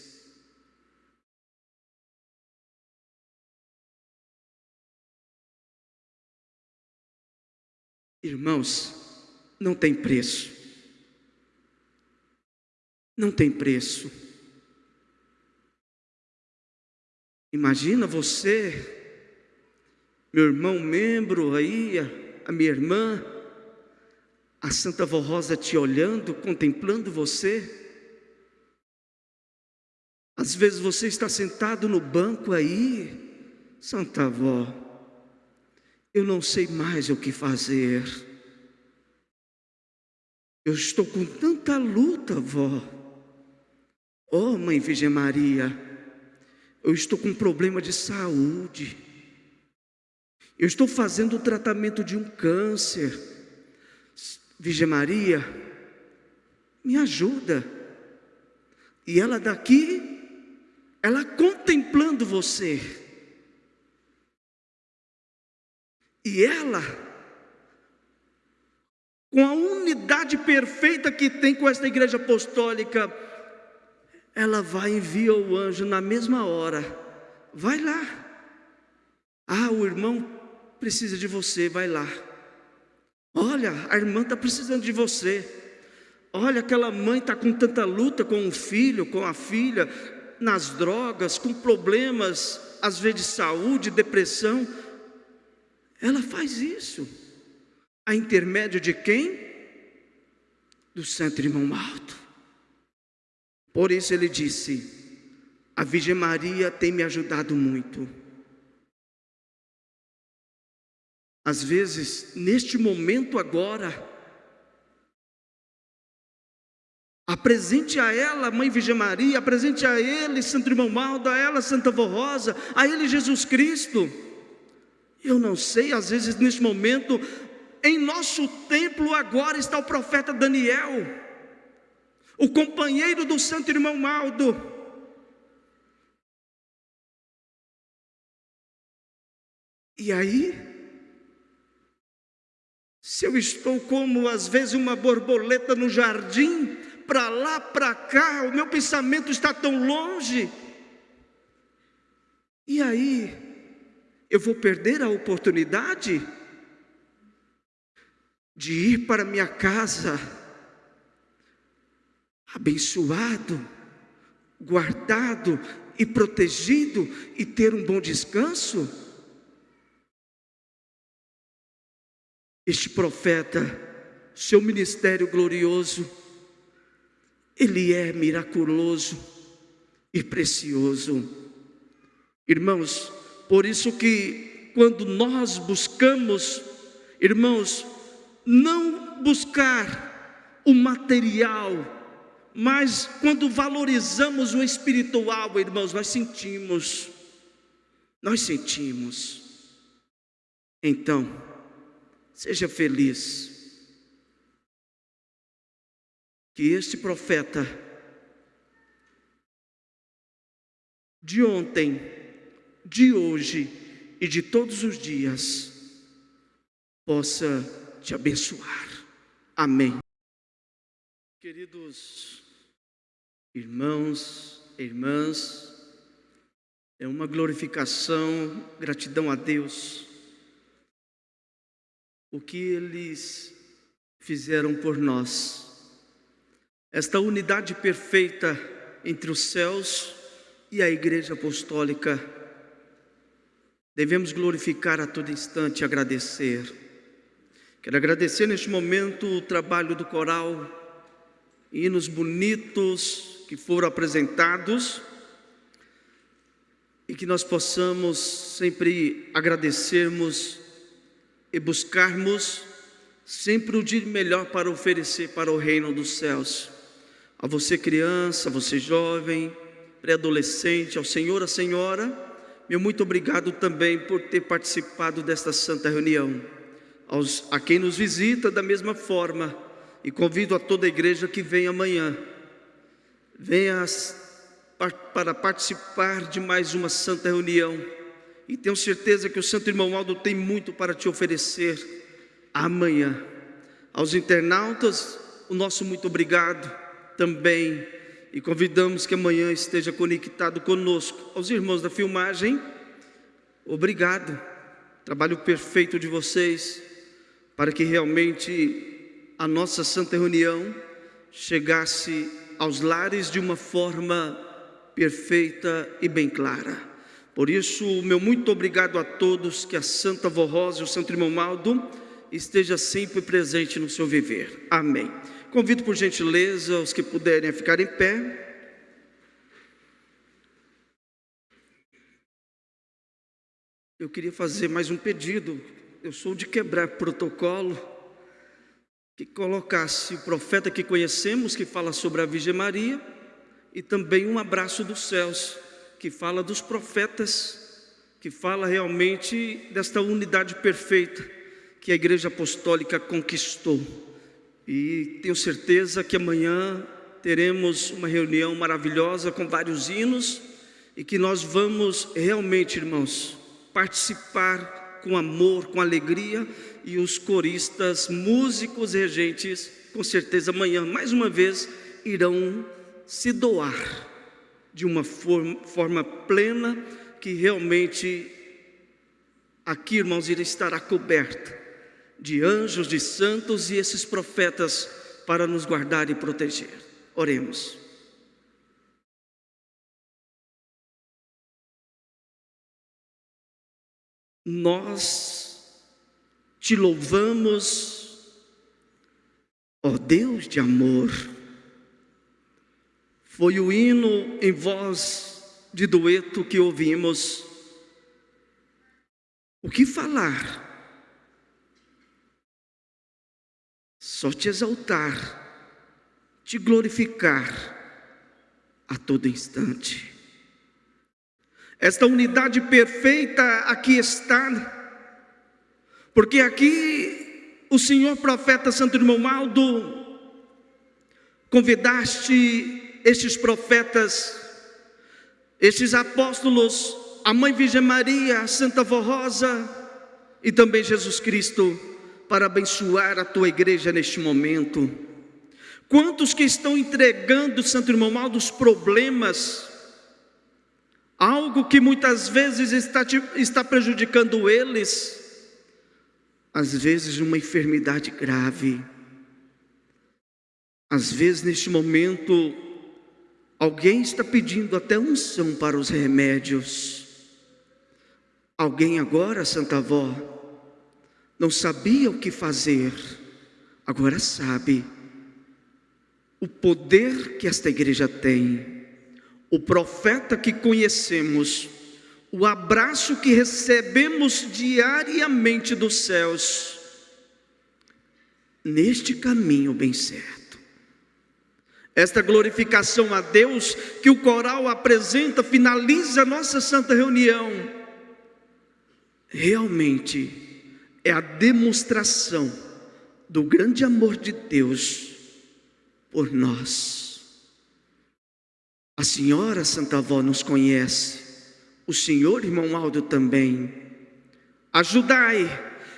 Irmãos, não tem preço. Não tem preço. Imagina você, meu irmão membro aí, a, minha irmã, a Santa Vó Rosa te olhando, contemplando você. Às vezes você está sentado no banco aí, Santa Vó, eu não sei mais o que fazer. Eu estou com tanta luta, vó. Oh, mãe Virgem Maria, eu estou com um problema de saúde. Eu estou fazendo o tratamento de um câncer. Virgem Maria, me ajuda. E ela daqui, ela contemplando você. E ela, com a unidade perfeita que tem com esta igreja apostólica, ela vai e envia o anjo na mesma hora. Vai lá. Ah, o irmão precisa de você, vai lá. Olha, a irmã está precisando de você. Olha, aquela mãe está com tanta luta com o filho, com a filha, nas drogas, com problemas, às vezes de saúde, depressão. Ela faz isso. A intermédio de quem? Do Santo Irmão Alto. Por isso ele disse: A Virgem Maria tem me ajudado muito. Às vezes, neste momento agora, apresente a ela, Mãe Virgem Maria, apresente a ele, Santo Irmão Maldo, a ela, Santa Vó Rosa, a ele, Jesus Cristo. Eu não sei, às vezes, neste momento, em nosso templo agora está o profeta Daniel, o companheiro do Santo Irmão Maldo. E aí, se eu estou como às vezes uma borboleta no jardim, para lá, para cá, o meu pensamento está tão longe. E aí, eu vou perder a oportunidade de ir para minha casa abençoado, guardado e protegido e ter um bom descanso? Este profeta, seu ministério glorioso, ele é miraculoso e precioso. Irmãos, por isso que quando nós buscamos, irmãos, não buscar o material, mas quando valorizamos o espiritual, irmãos, nós sentimos, nós sentimos. Então, Seja feliz. Que este profeta de ontem, de hoje e de todos os dias possa te abençoar. Amém. Queridos irmãos, irmãs, é uma glorificação, gratidão a Deus o que eles fizeram por nós. Esta unidade perfeita entre os céus e a Igreja Apostólica, devemos glorificar a todo instante e agradecer. Quero agradecer neste momento o trabalho do coral, hinos bonitos que foram apresentados e que nós possamos sempre agradecermos e buscarmos sempre o dia melhor para oferecer para o reino dos céus. A você, criança, a você, jovem, pré-adolescente, ao Senhor, a Senhora, meu muito obrigado também por ter participado desta santa reunião. Aos, a quem nos visita, da mesma forma, e convido a toda a igreja que vem amanhã, venha para participar de mais uma santa reunião e tenho certeza que o Santo Irmão Aldo tem muito para te oferecer amanhã. Aos internautas, o nosso muito obrigado também. E convidamos que amanhã esteja conectado conosco. Aos irmãos da filmagem, obrigado. Trabalho perfeito de vocês para que realmente a nossa santa reunião chegasse aos lares de uma forma perfeita e bem clara. Por isso, meu muito obrigado a todos, que a Santa Vó Rosa e o Santo Irmão Maldo esteja sempre presente no seu viver. Amém. Convido por gentileza os que puderem a ficar em pé. Eu queria fazer mais um pedido. Eu sou de quebrar protocolo. Que colocasse o profeta que conhecemos, que fala sobre a Virgem Maria, e também um abraço dos céus que fala dos profetas, que fala realmente desta unidade perfeita que a Igreja Apostólica conquistou. E tenho certeza que amanhã teremos uma reunião maravilhosa com vários hinos e que nós vamos realmente, irmãos, participar com amor, com alegria e os coristas, músicos, regentes, com certeza amanhã, mais uma vez, irão se doar de uma forma, forma plena que realmente Aqui, irmãos, ele estará coberto de anjos, de santos e esses profetas para nos guardar e proteger. Oremos. Nós te louvamos, ó Deus de amor. Foi o hino em voz de dueto que ouvimos. O que falar? Só te exaltar, te glorificar a todo instante. Esta unidade perfeita aqui está, porque aqui o Senhor profeta Santo Irmão Maldo convidaste estes profetas, estes apóstolos, a Mãe Virgem Maria, a Santa Vó Rosa e também Jesus Cristo para abençoar a tua igreja neste momento. Quantos que estão entregando, Santo Irmão Maldo, os problemas, algo que muitas vezes está, está prejudicando eles, às vezes uma enfermidade grave, às vezes neste momento, alguém está pedindo até unção para os remédios. Alguém agora, Santa Avó, não sabia o que fazer, agora sabe o poder que esta igreja tem o profeta que conhecemos, o abraço que recebemos diariamente dos céus, neste caminho bem certo. Esta glorificação a Deus que o coral apresenta, finaliza a nossa santa reunião, realmente é a demonstração do grande amor de Deus por nós. A senhora Santa Avó nos conhece, o senhor irmão Aldo também. Ajudai,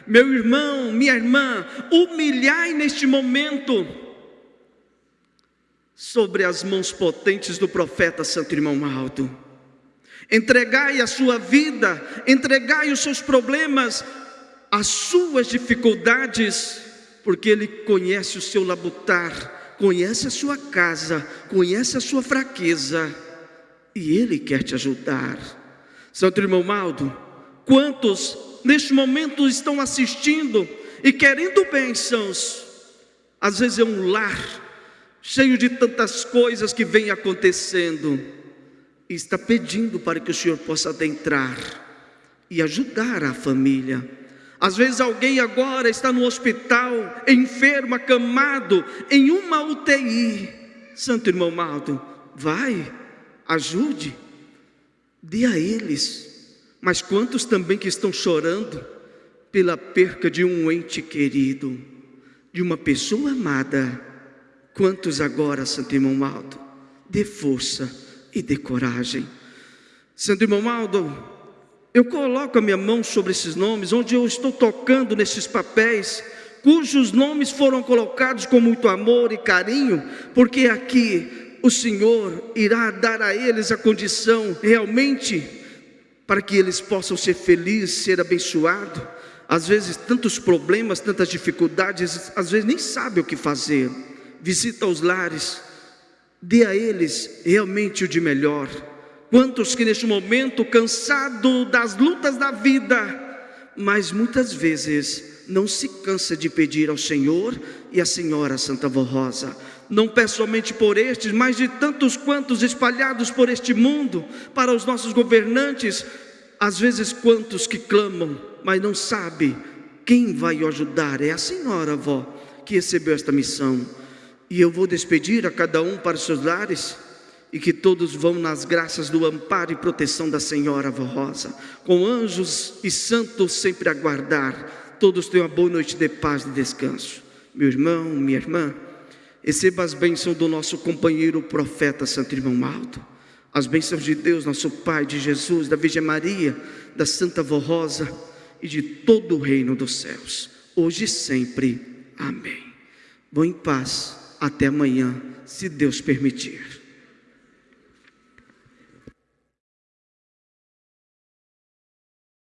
meu irmão, minha irmã, humilhai neste momento sobre as mãos potentes do profeta Santo Irmão Aldo. Entregai a sua vida, entregai os seus problemas, as suas dificuldades, porque Ele conhece o seu labutar conhece a sua casa, conhece a sua fraqueza e Ele quer te ajudar. Santo irmão Maldo, quantos neste momento estão assistindo e querendo bênçãos? Às vezes é um lar cheio de tantas coisas que vem acontecendo e está pedindo para que o Senhor possa adentrar e ajudar a família. Às vezes alguém agora está no hospital, enfermo, acamado, em uma UTI. Santo irmão Maldo, vai, ajude, dê a eles. Mas quantos também que estão chorando pela perca de um ente querido, de uma pessoa amada? Quantos agora, Santo irmão Maldo, dê força e dê coragem. Santo irmão Maldo, eu coloco a minha mão sobre esses nomes, onde eu estou tocando nesses papéis, cujos nomes foram colocados com muito amor e carinho, porque aqui o Senhor irá dar a eles a condição realmente para que eles possam ser felizes, ser abençoados. Às vezes, tantos problemas, tantas dificuldades, às vezes nem sabe o que fazer. Visita os lares, dê a eles realmente o de melhor Quantos que neste momento, cansado das lutas da vida, mas muitas vezes não se cansa de pedir ao Senhor e à Senhora Santa Vó Rosa. Não peço somente por estes, mas de tantos quantos espalhados por este mundo, para os nossos governantes, às vezes quantos que clamam, mas não sabe quem vai o ajudar. É a Senhora, avó, que recebeu esta missão. E eu vou despedir a cada um para os seus lares e que todos vão nas graças do amparo e proteção da Senhora Vó Rosa, com anjos e santos sempre a guardar. Todos tenham uma boa noite de paz e descanso. Meu irmão, minha irmã, receba as bênçãos do nosso companheiro profeta Santo Irmão Maldo, as bênçãos de Deus, nosso Pai, de Jesus, da Virgem Maria, da Santa Vó Rosa e de todo o reino dos céus, hoje e sempre. Amém. Vão em paz, até amanhã, se Deus permitir.